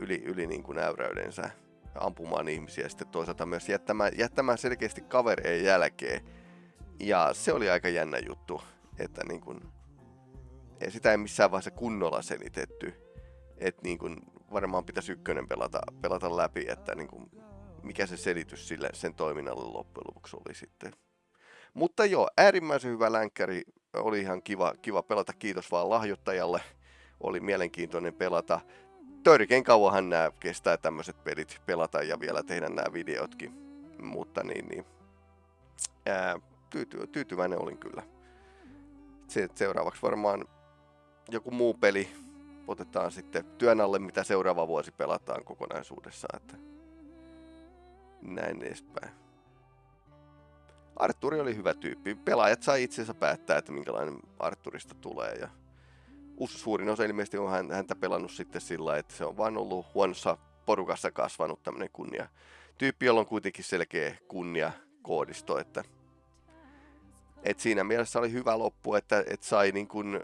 yli, yli niin kuin äyräydensä ampumaan ihmisiä ja sitten toisaalta myös jättämään, jättämään selkeästi kavereen jälkeen. Ja se oli aika jännä juttu, että niin kuin, ei sitä ei missään vaiheessa kunnolla selitetty. Että niin kuin, varmaan pitäisi ykkönen pelata, pelata läpi, että niin kuin, mikä se selitys sille, sen toiminnalle loppujen lopuksi oli sitten. Mutta joo, äärimmäisen hyvä länkkäri. Oli ihan kiva, kiva pelata. Kiitos vaan lahjoittajalle. Oli mielenkiintoinen pelata. Törkein kauanhan nämä kestää tämmöiset pelit pelata ja vielä tehdä nämä videotkin. Mutta niin, niin. Ää, tyyty, tyytyväinen olin kyllä. Se, seuraavaksi varmaan joku muu peli otetaan sitten työn alle, mitä seuraava vuosi pelataan kokonaisuudessaan. Että näin edespäin. Arturi oli hyvä tyyppi. Pelaajat sai itsensä päättää, että minkälainen Arturista tulee. Ja suurin osa ilmeisesti on häntä pelannut sitten sillä, että se on vain ollut huonossa porukassa kasvanut tämmöinen kunnia. Tyyppi, jolla on kuitenkin selkeä kunnia koodisto, että et siinä mielessä oli hyvä loppu, että, että sai niin kuin,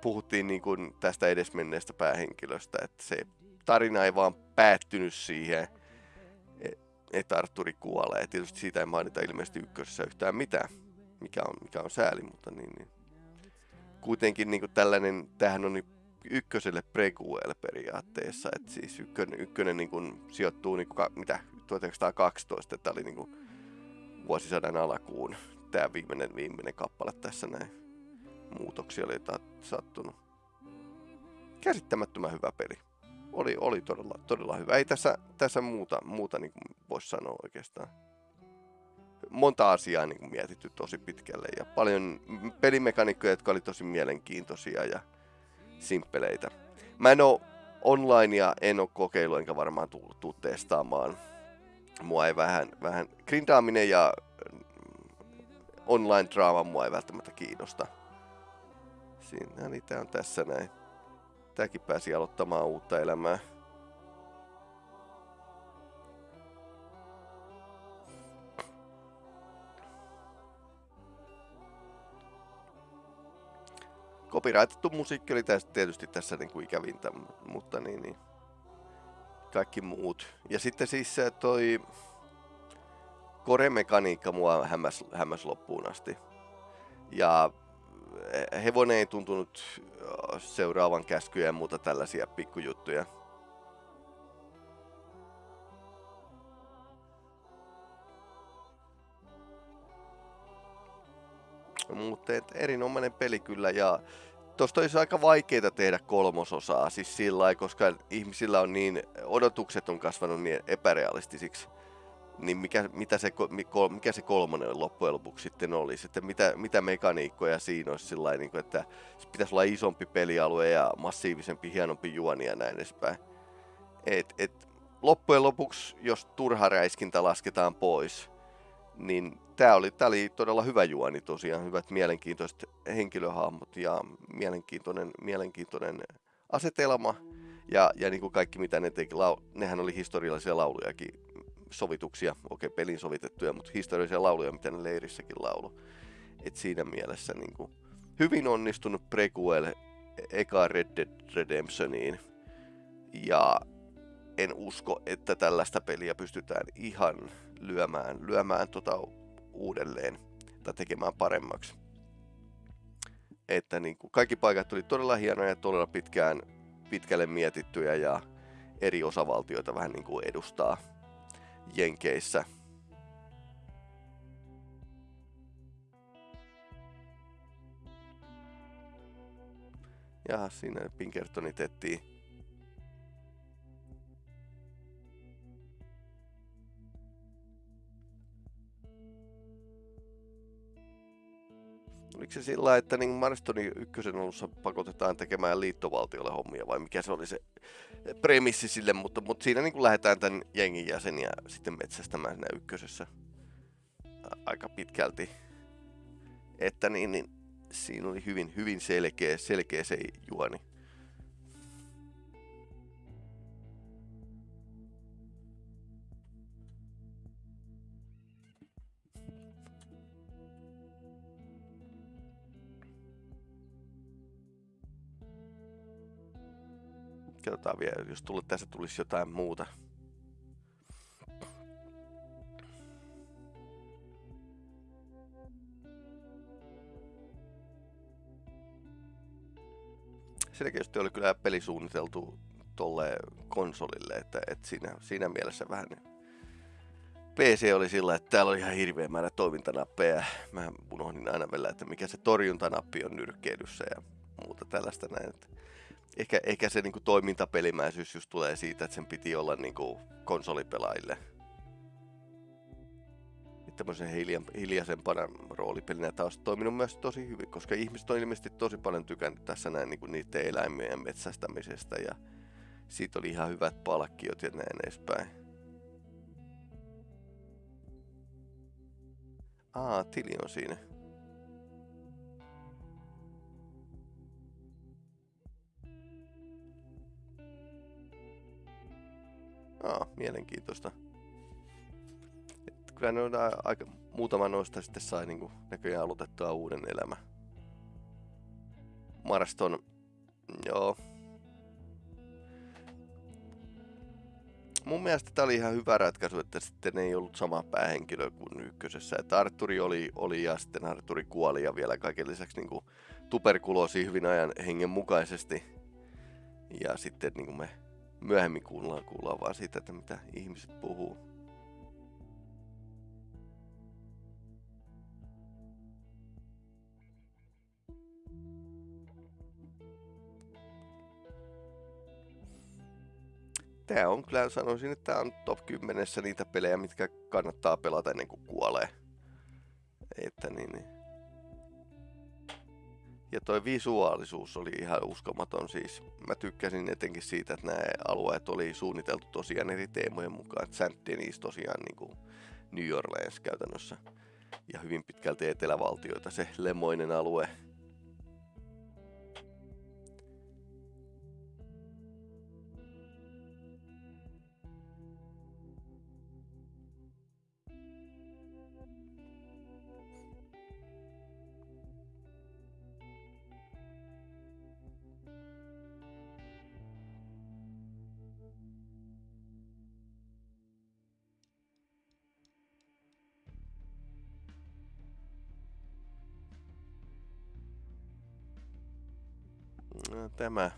puhuttiin niin kuin tästä edesmenneestä päähenkilöstä, että se tarina ei vaan päättynyt siihen, että Arturi kuolee. Tietysti siitä ei mainita ilmeisesti ykkösessä yhtään mitään, mikä on, mikä on sääli, mutta niin, niin. Kuitenkin niin kuin tällainen, tämähän on niin ykköselle prequel periaatteessa, että siis ykkönen, ykkönen niin kuin sijoittuu niin kuin, mitä, 1912, että oli niin kuin vuosisadan alkuun tämä viimeinen, viimeinen kappale tässä näin. Muutoksia oli sattunut. Käsittämättömän hyvä peli oli, oli todella, todella hyvä. Ei tässä, tässä muuta, muuta niin kuin voisi sanoa oikeastaan. Monta asiaa niin mietitty tosi pitkälle ja paljon pelimekaniikkoja, jotka oli tosi mielenkiintoisia ja simppeleitä. Mä en oo onlinea, en oo kokeillut enkä varmaan tullut tuu testaamaan. Mua ei vähän, vähän grindaaminen ja online draama mua ei välttämättä kiinnosta. Siinä niitä on tässä näin. Tämäkin pääsi aloittamaan uutta elämää. Copyrightettu musiikki oli tästä, tietysti tässä niin kuin ikävintä, mutta niin, niin. Kaikki muut. Ja sitten siis toi koremekaniikka mua hämmäs, hämmäs loppuun asti. Ja hevonen ei tuntunut seuraavan käskyjä ja muuta tällaisia pikkujuttuja. Mutta erinomainen peli kyllä ja tosta olisi aika vaikeita tehdä kolmososaa, siis sillä koska ihmisillä on niin, odotukset on kasvanut niin epärealistisiksi niin mikä, mitä se, mikä se kolmonen loppujen lopuksi sitten olisi, että mitä, mitä mekaniikkoja siinä olisi sillä niin kuin, että pitäisi olla isompi pelialue ja massiivisempi, hienompi juoni ja näin edespäin. Et, et, loppujen lopuksi, jos turha räiskintä lasketaan pois, niin tämä oli, oli todella hyvä juoni tosiaan, hyvät mielenkiintoiset henkilöhahmot ja mielenkiintoinen, mielenkiintoinen asetelma. Ja, ja niin kuin kaikki mitä ne teki, lau, nehän oli historiallisia laulujakin sovituksia, okei okay, pelin sovitettuja, mutta historiallisia lauluja, mitä ne leirissäkin laulu. Et siinä mielessä niin kuin, hyvin onnistunut prequel eka Red Dead Redemptioniin. Ja en usko, että tällaista peliä pystytään ihan lyömään, lyömään tota uudelleen tai tekemään paremmaksi. Että niin kuin, kaikki paikat oli todella hienoja ja todella pitkään, pitkälle mietittyjä ja eri osavaltioita vähän niin kuin edustaa Jenkeissä. Ja siinä Pinkertoni tettiin. Oliko se sillä että niin Marstonin ykkösen alussa pakotetaan tekemään liittovaltiolle hommia vai mikä se oli se premissi sille, mutta, mutta siinä niin kuin lähdetään tämän jengin jäseniä sitten metsästämään siinä ykkösessä aika pitkälti. Että niin, niin siinä oli hyvin, hyvin selkeä, selkeä se juoni. Katsotaan vielä, jos tulle, tässä tulisi jotain muuta. Selkeästi oli kyllä peli suunniteltu tolle konsolille, että, että siinä, siinä mielessä vähän PC oli sillä, että täällä oli ihan hirveä määrä toimintanappeja. Mä unohdin aina vielä, että mikä se torjuntanappi on nyrkkeilyssä ja muuta tällaista näin. Että ehkä, ehkä se niinku toimintapelimäisyys just tulee siitä, että sen piti olla niinku konsolipelaajille. Tämmöisen hiljan, hiljaisempana roolipelinä taas toiminut myös tosi hyvin, koska ihmiset on ilmeisesti tosi paljon tykännyt tässä näin niinku niiden eläimien metsästämisestä ja siitä oli ihan hyvät palkkiot ja näin edespäin. Aa, tili on siinä. Aa, mielenkiintoista. Et kyllä ne on aika, muutama noista sitten sai niinku näköjään aloitettua uuden elämä. Marston, joo. Mun mielestä tämä oli ihan hyvä ratkaisu, että sitten ei ollut sama päähenkilö kuin ykkösessä. Että Arturi oli, oli ja sitten Arturi kuoli ja vielä kaiken lisäksi niinku tuberkuloosi hyvin ajan hengen mukaisesti. Ja sitten niin kuin me myöhemmin kuullaan, kuullaan vaan siitä, että mitä ihmiset puhuu. Tää on kyllä, sanoisin, että tää on top 10 niitä pelejä, mitkä kannattaa pelata ennen kuin kuolee. Että niin, niin. Ja toi visuaalisuus oli ihan uskomaton siis. Mä tykkäsin etenkin siitä, että nämä alueet oli suunniteltu tosiaan eri teemojen mukaan. Että Denis tosiaan niin kuin New Orleans käytännössä. Ja hyvin pitkälti etelävaltioita se lemoinen alue. Tämä.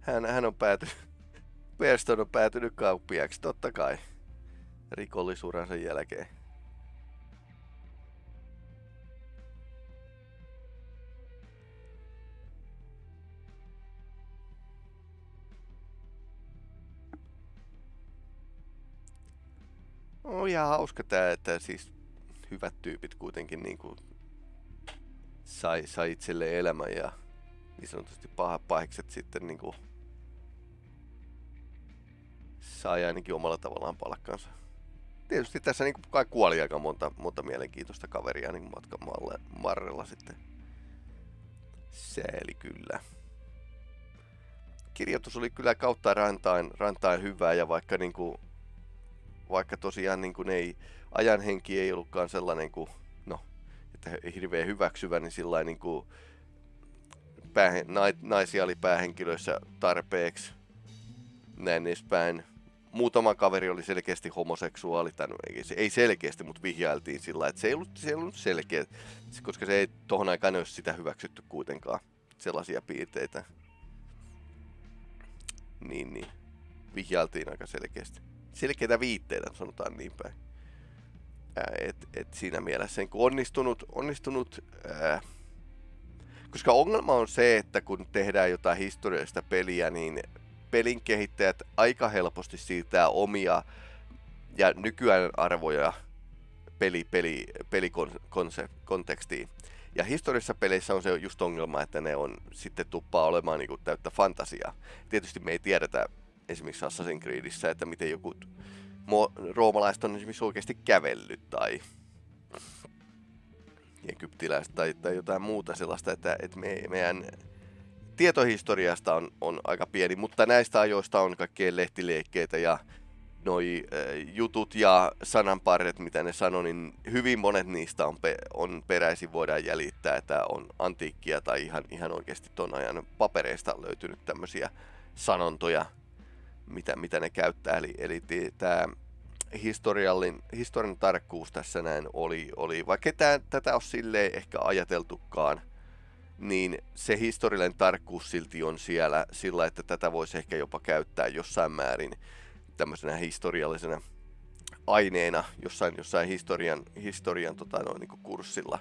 Hän, hän on päätynyt, Perston on päätynyt kauppiaksi, totta kai, rikollisuuransa jälkeen. On ihan hauska tää, että siis hyvät tyypit kuitenkin niinku sai, sai itselleen elämän ja niin sanotusti pahat pahikset sitten niinku sai ainakin omalla tavallaan palkkansa. Tietysti tässä niinku kai kuoli aika monta, monta mielenkiintoista kaveria niin matkan varrella sitten. Sääli kyllä. Kirjoitus oli kyllä kautta rantain, rantain hyvää ja vaikka niinku, vaikka tosiaan niinku ei, ajan henki ei ollutkaan sellainen kuin, no, että hirveän hyväksyvä, niin sillä niin kuin, päähe, naisia oli päähenkilöissä tarpeeksi. Näin edespäin. Muutama kaveri oli selkeästi homoseksuaali, tai ei selkeästi, mutta vihjailtiin sillä että se ei ollut, se ei ollut selkeä, koska se ei tohon aikaan olisi sitä hyväksytty kuitenkaan, sellaisia piirteitä. Niin, niin. Vihjailtiin aika selkeästi. Selkeitä viitteitä, sanotaan niin päin. Et, et siinä mielessä niin onnistunut, onnistunut ää, koska ongelma on se, että kun tehdään jotain historiallista peliä, niin pelin kehittäjät aika helposti siirtää omia ja nykyään arvoja peli, peli, pelikontekstiin. Ja historiassa peleissä on se just ongelma, että ne on sitten tuppaa olemaan niin täyttä fantasiaa. Tietysti me ei tiedetä esimerkiksi Assassin's Creedissä, että miten joku roomalaiset on esimerkiksi oikeasti kävellyt tai egyptiläistä tai, tai jotain muuta sellaista, että, että me, meidän tietohistoriasta on, on aika pieni, mutta näistä ajoista on kaikkea lehtileikkeitä ja noi äh, jutut ja sananparret, mitä ne sanoo, niin hyvin monet niistä on, pe- on peräisin, voidaan jäljittää, että on antiikkia tai ihan, ihan oikeasti ton ajan papereista löytynyt tämmöisiä sanontoja, mitä, mitä ne käyttää. Eli, eli tämä historiallin, historian tarkkuus tässä näin oli, oli vaikka tämä, tätä ole silleen ehkä ajateltukaan, niin se historiallinen tarkkuus silti on siellä sillä, että tätä voisi ehkä jopa käyttää jossain määrin tämmöisenä historiallisena aineena jossain, jossain historian, historian tota, noin, niin kurssilla.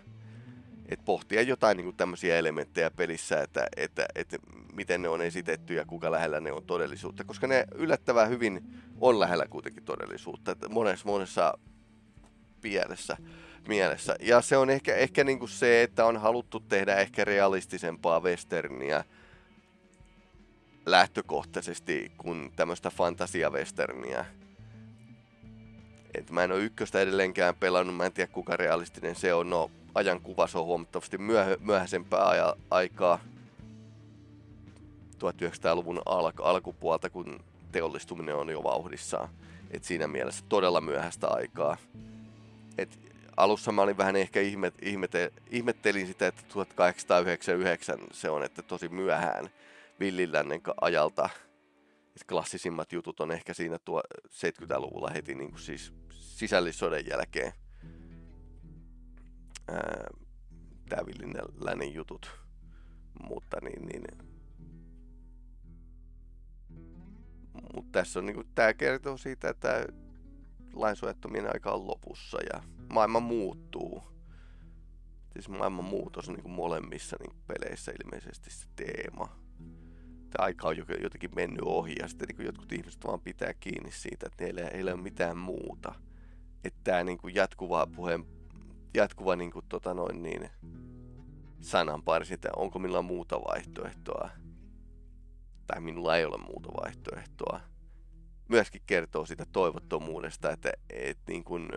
Et pohtia jotain niin tämmöisiä elementtejä pelissä, että, että, että miten ne on esitetty ja kuinka lähellä ne on todellisuutta. Koska ne yllättävän hyvin on lähellä kuitenkin todellisuutta. Että monessa, monessa mielessä, mielessä. Ja se on ehkä, ehkä niin kuin se, että on haluttu tehdä ehkä realistisempaa westerniä lähtökohtaisesti kuin tämmöistä fantasia-westerniä et mä en ole ykköstä edelleenkään pelannut, mä en tiedä kuinka realistinen se on. No, ajan kuva se on huomattavasti myöhä, myöhäisempää aja, aikaa 1900-luvun al- alkupuolta, kun teollistuminen on jo vauhdissaan. Et siinä mielessä todella myöhäistä aikaa. Et alussa mä olin vähän ehkä ihmet, ihmete, ihmettelin sitä, että 1899 se on, että tosi myöhään villilännen ajalta. Et klassisimmat jutut on ehkä siinä tuo 70-luvulla heti niin kuin siis sisällissodan jälkeen villinen lännen jutut. Mutta niin, niin mutta tässä on niinku, tää kertoo siitä, että lainsuojattomien aika on lopussa ja maailma muuttuu. Siis maailman muutos on niinku molemmissa niinku peleissä ilmeisesti se teema. Tämä aika on jotenkin mennyt ohi ja sitten niinku jotkut ihmiset vaan pitää kiinni siitä, että heillä ei ole mitään muuta että tämä niinku jatkuva puheen, jatkuva niinku tota noin niin, sananpari että onko minulla muuta vaihtoehtoa, tai minulla ei ole muuta vaihtoehtoa, myöskin kertoo siitä toivottomuudesta, että et niin kuin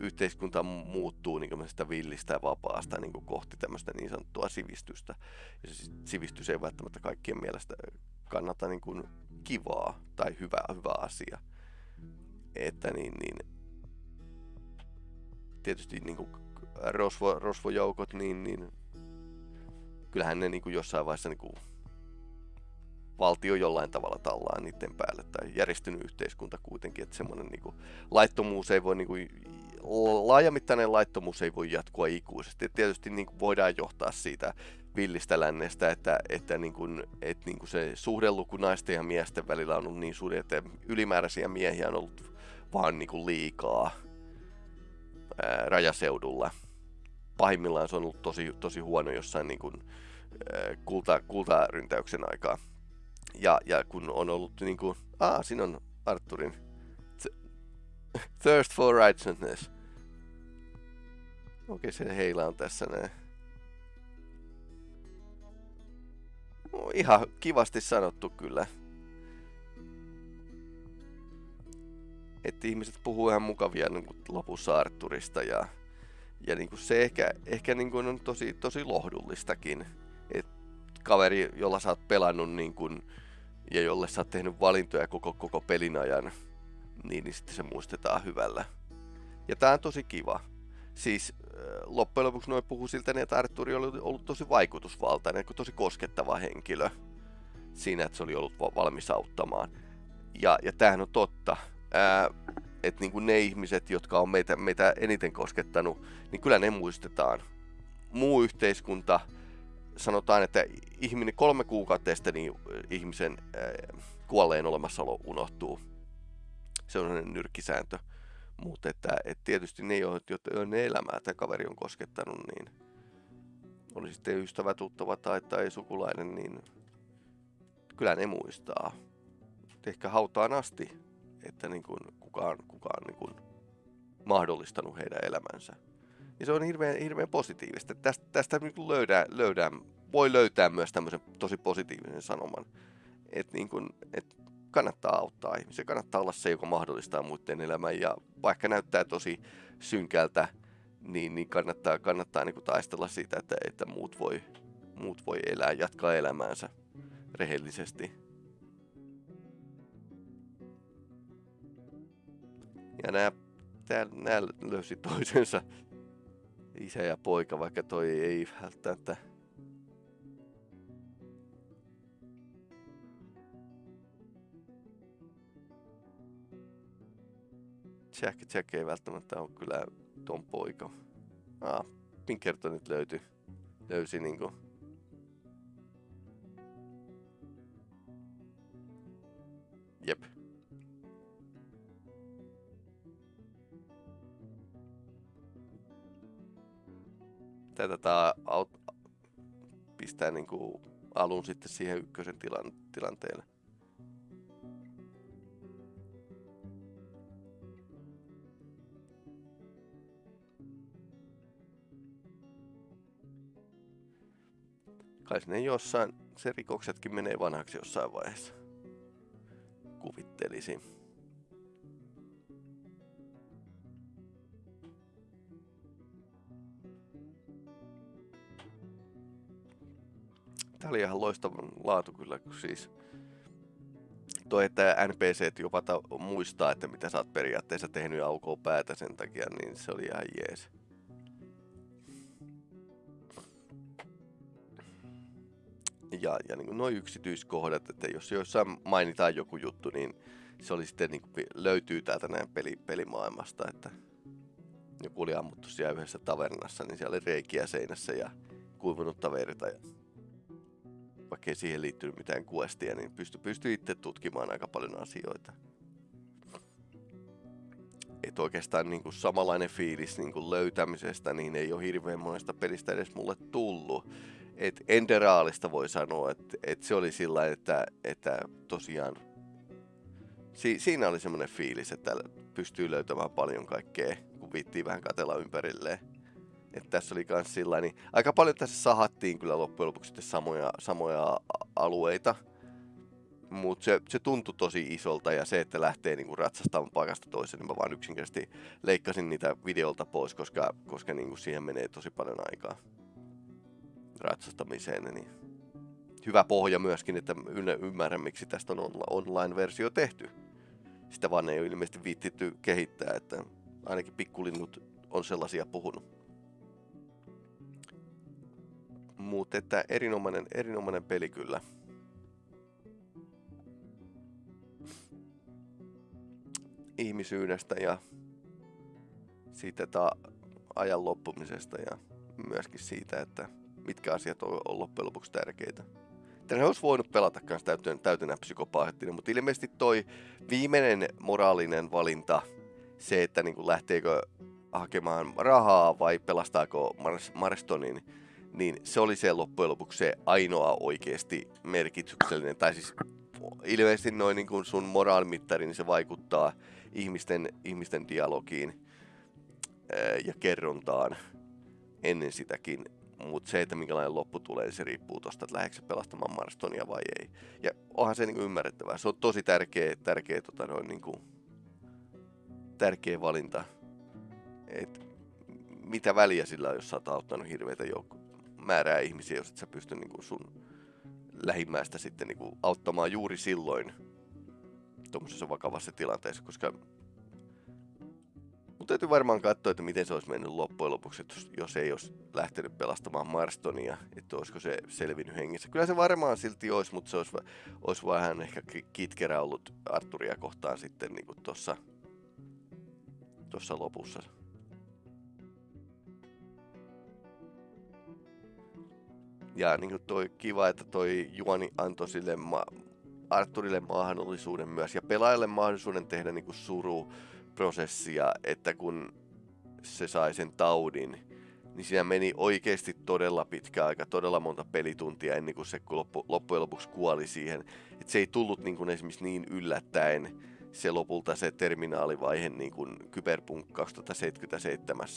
yhteiskunta muuttuu niin kuin villistä ja vapaasta niin kuin kohti tämmöistä niin sanottua sivistystä. Ja se sivistys ei välttämättä kaikkien mielestä kannata niin kuin kivaa tai hyvä, hyvä asia. Että niin, niin tietysti niin kuin rosvo, rosvojoukot, niin, niin kyllähän ne niin kuin jossain vaiheessa niin kuin valtio jollain tavalla tallaa niiden päälle tai järjestynyt yhteiskunta kuitenkin, että semmoinen niin kuin, laittomuus ei voi, niin kuin, laajamittainen laittomuus ei voi jatkua ikuisesti. Et tietysti niin kuin, voidaan johtaa siitä villistä lännestä, että, että, niin kuin, että niin kuin se suhdeluku naisten ja miesten välillä on ollut niin suuri, että ylimääräisiä miehiä on ollut vaan niin kuin liikaa rajaseudulla. Pahimmillaan se on ollut tosi, tosi huono jossain niin kuin, kulta, kultaryntäyksen aikaa. Ja, ja kun on ollut niin kuin, aa, siinä on Arturin Thirst for Righteousness. Okei, se heila on tässä näin. No, ihan kivasti sanottu kyllä. Että ihmiset puhuu ihan mukavia niin kuin lopussa Arturista ja, ja niin kuin se ehkä, ehkä niin kuin on tosi, tosi lohdullistakin, että kaveri, jolla sä oot pelannut niin kuin, ja jolle sä oot tehnyt valintoja koko, koko pelin ajan, niin, niin sitten se muistetaan hyvällä. Ja tää on tosi kiva. Siis äh, loppujen lopuksi noin puhuu siltä, niin että Arturi oli ollut tosi vaikutusvaltainen, tosi koskettava henkilö siinä, että se oli ollut valmis auttamaan. Ja, ja tämähän on totta että niin kuin ne ihmiset, jotka on meitä, meitä eniten koskettanut, niin kyllä ne muistetaan. Muu yhteiskunta, sanotaan, että ihminen kolme kuukautta niin ihmisen ää, kuolleen olemassaolo unohtuu. Se on sellainen nyrkkisääntö. Mutta että, että tietysti ne, joita ne elämää tämä kaveri on koskettanut, niin oli sitten ystävä, tuttava tai, tai sukulainen, niin kyllä ne muistaa. Ehkä hautaan asti että niin kuin kukaan, kukaan niin kuin mahdollistanut heidän elämänsä. Ja se on hirveän, hirveän positiivista. Tästä, tästä niin löydää, löydää, voi löytää myös tämmöisen tosi positiivisen sanoman, että niin kuin, että kannattaa auttaa ihmisiä, kannattaa olla se, joka mahdollistaa muiden elämän. Ja vaikka näyttää tosi synkältä, niin, niin kannattaa, kannattaa niin kuin taistella siitä, että, että muut, voi, muut voi elää, jatkaa elämäänsä rehellisesti. Ja nämä, tää, nämä löysi toisensa isä ja poika, vaikka toi ei välttämättä Jack, Jack ei välttämättä ole kyllä ton poika. Ah, Pinkertonit löytyi. Löysi niinku Tätä tää aut- pistää niinku alun sitten siihen ykkösen tilan, tilanteelle. Kai sinne jossain, se rikoksetkin menee vanhaksi jossain vaiheessa. Kuvittelisin. Tää oli ihan loistavan laatu kyllä, kun siis toi, että NPCt jopa ta- muistaa, että mitä sä oot periaatteessa tehnyt ja aukoo päätä sen takia, niin se oli ihan jees. Ja, ja niin noin yksityiskohdat, että jos jossain mainitaan joku juttu, niin se oli sitten niin kuin, löytyy täältä näin peli, pelimaailmasta, että joku oli ammuttu siellä yhdessä tavernassa, niin siellä oli reikiä seinässä ja kuivunutta verta. Ja vaikka ei siihen liittynyt mitään questia, niin pystyi pysty itse tutkimaan aika paljon asioita. Et oikeastaan niin kuin samanlainen fiilis niin kuin löytämisestä, niin ei ole hirveän monesta pelistä edes mulle tullut. Et Enderaalista voi sanoa, että et se oli sillä että, että tosiaan si, siinä oli semmoinen fiilis, että pystyy löytämään paljon kaikkea, kun viittiin vähän katella ympärilleen. Että tässä oli kans sillä niin aika paljon tässä sahattiin kyllä loppujen lopuksi sitten samoja, samoja alueita. Mutta se, se tuntui tosi isolta ja se, että lähtee niinku ratsastamaan paikasta toiseen, niin mä vaan yksinkertaisesti leikkasin niitä videolta pois, koska, koska niinku siihen menee tosi paljon aikaa ratsastamiseen. Niin hyvä pohja myöskin, että ymmärrän miksi tästä on online-versio tehty. Sitä vaan ei ole ilmeisesti viittitty kehittää, että ainakin pikkulinnut on sellaisia puhunut. Mutta että erinomainen, erinomainen peli kyllä. Ihmisyydestä ja siitä ta- ajan loppumisesta ja myöskin siitä, että mitkä asiat on, loppujen lopuksi tärkeitä. Tänne olisi voinut pelata myös täytynä, täytynä psykopaattina, mutta ilmeisesti toi viimeinen moraalinen valinta, se, että niin kuin lähteekö hakemaan rahaa vai pelastaako Marstonin, niin se oli se loppujen lopuksi se ainoa oikeasti merkityksellinen, tai siis ilmeisesti noin niin kuin sun moraalimittari, niin se vaikuttaa ihmisten, ihmisten dialogiin ää, ja kerrontaan ennen sitäkin. Mutta se, että minkälainen loppu tulee, se riippuu tosta, että lähdetkö pelastamaan Marstonia vai ei. Ja onhan se niin kuin ymmärrettävää. Se on tosi tärkeä, tärkeä, tota noin, niin kuin, tärkeä valinta. Et mitä väliä sillä on, jos sä oot auttanut hirveitä joukkoja määrää ihmisiä, jos et sä pysty niin kuin sun lähimmäistä sitten niin kuin auttamaan juuri silloin tuommoisessa vakavassa tilanteessa, koska mutta täytyy varmaan katsoa, että miten se olisi mennyt loppujen lopuksi, jos ei olisi lähtenyt pelastamaan Marstonia, että olisiko se selvinnyt hengissä. Kyllä se varmaan silti olisi, mutta se olisi, olisi vähän ehkä kitkerä ollut Arturia kohtaan sitten niin tuossa lopussa. Ja niin kuin toi kiva, että toi Juoni antoi sille ma- Arturille mahdollisuuden myös ja pelaajalle mahdollisuuden tehdä niin kuin suruprosessia, että kun se sai sen taudin, niin siinä meni oikeasti todella pitkä aika, todella monta pelituntia ennen kuin se loppu, loppujen lopuksi kuoli siihen. Että se ei tullut niin kuin esimerkiksi niin yllättäen se lopulta se terminaalivaihe niin kuin Cyberpunk 2077.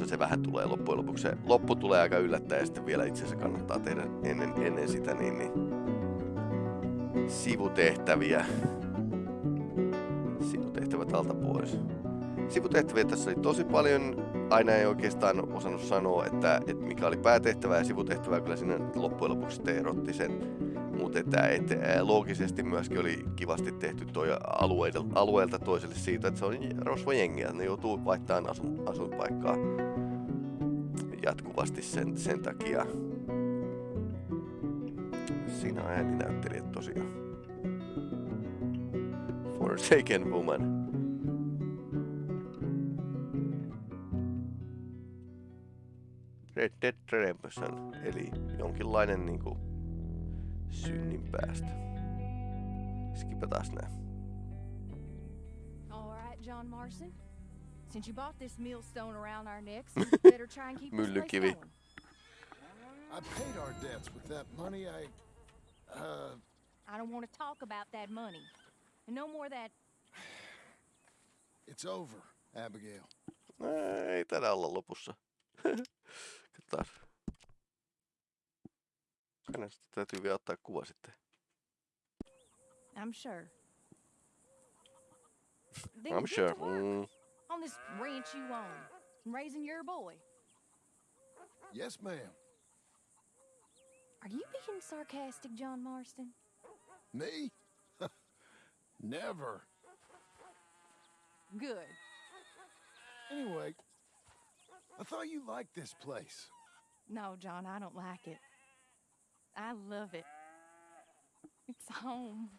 jossa se vähän tulee loppujen lopuksi. Se loppu tulee aika yllättäen ja sitten vielä itse asiassa kannattaa tehdä ennen, ennen sitä niin, niin sivutehtäviä. Sivutehtävät alta pois. Sivutehtäviä tässä oli tosi paljon. Aina ei oikeastaan osannut sanoa, että, että mikä oli päätehtävä ja sivutehtävä. Kyllä siinä loppujen lopuksi erotti sen. Mutta että, että loogisesti myöskin oli kivasti tehty toi alueelta, alueelta toiselle siitä, että se on rosvojengiä. Ne joutuu vaihtamaan asun, asuinpaikkaa jatkuvasti sen, sen takia. Siinä on ääninäyttelijät tosiaan. Forsaken Woman. Red Dead Redemption, eli jonkinlainen niinku synnin päästä. Skipataan nää. All right, John Marston. Since you bought this millstone around our necks, you better try and keep this place Myllykivi. going. I paid our debts with that money. I, uh, I don't want to talk about that money. And no more of that it's over, Abigail. Ää, Ei täällä olla lopussa. Katsotaan. Hänestä täytyy vielä ottaa kuva sitten. I'm sure. Then I'm sure. Mm. On this ranch you own, and raising your boy. Yes, ma'am. Are you being sarcastic, John Marston? Me? Never. Good. Anyway, I thought you liked this place. No, John, I don't like it. I love it. It's home.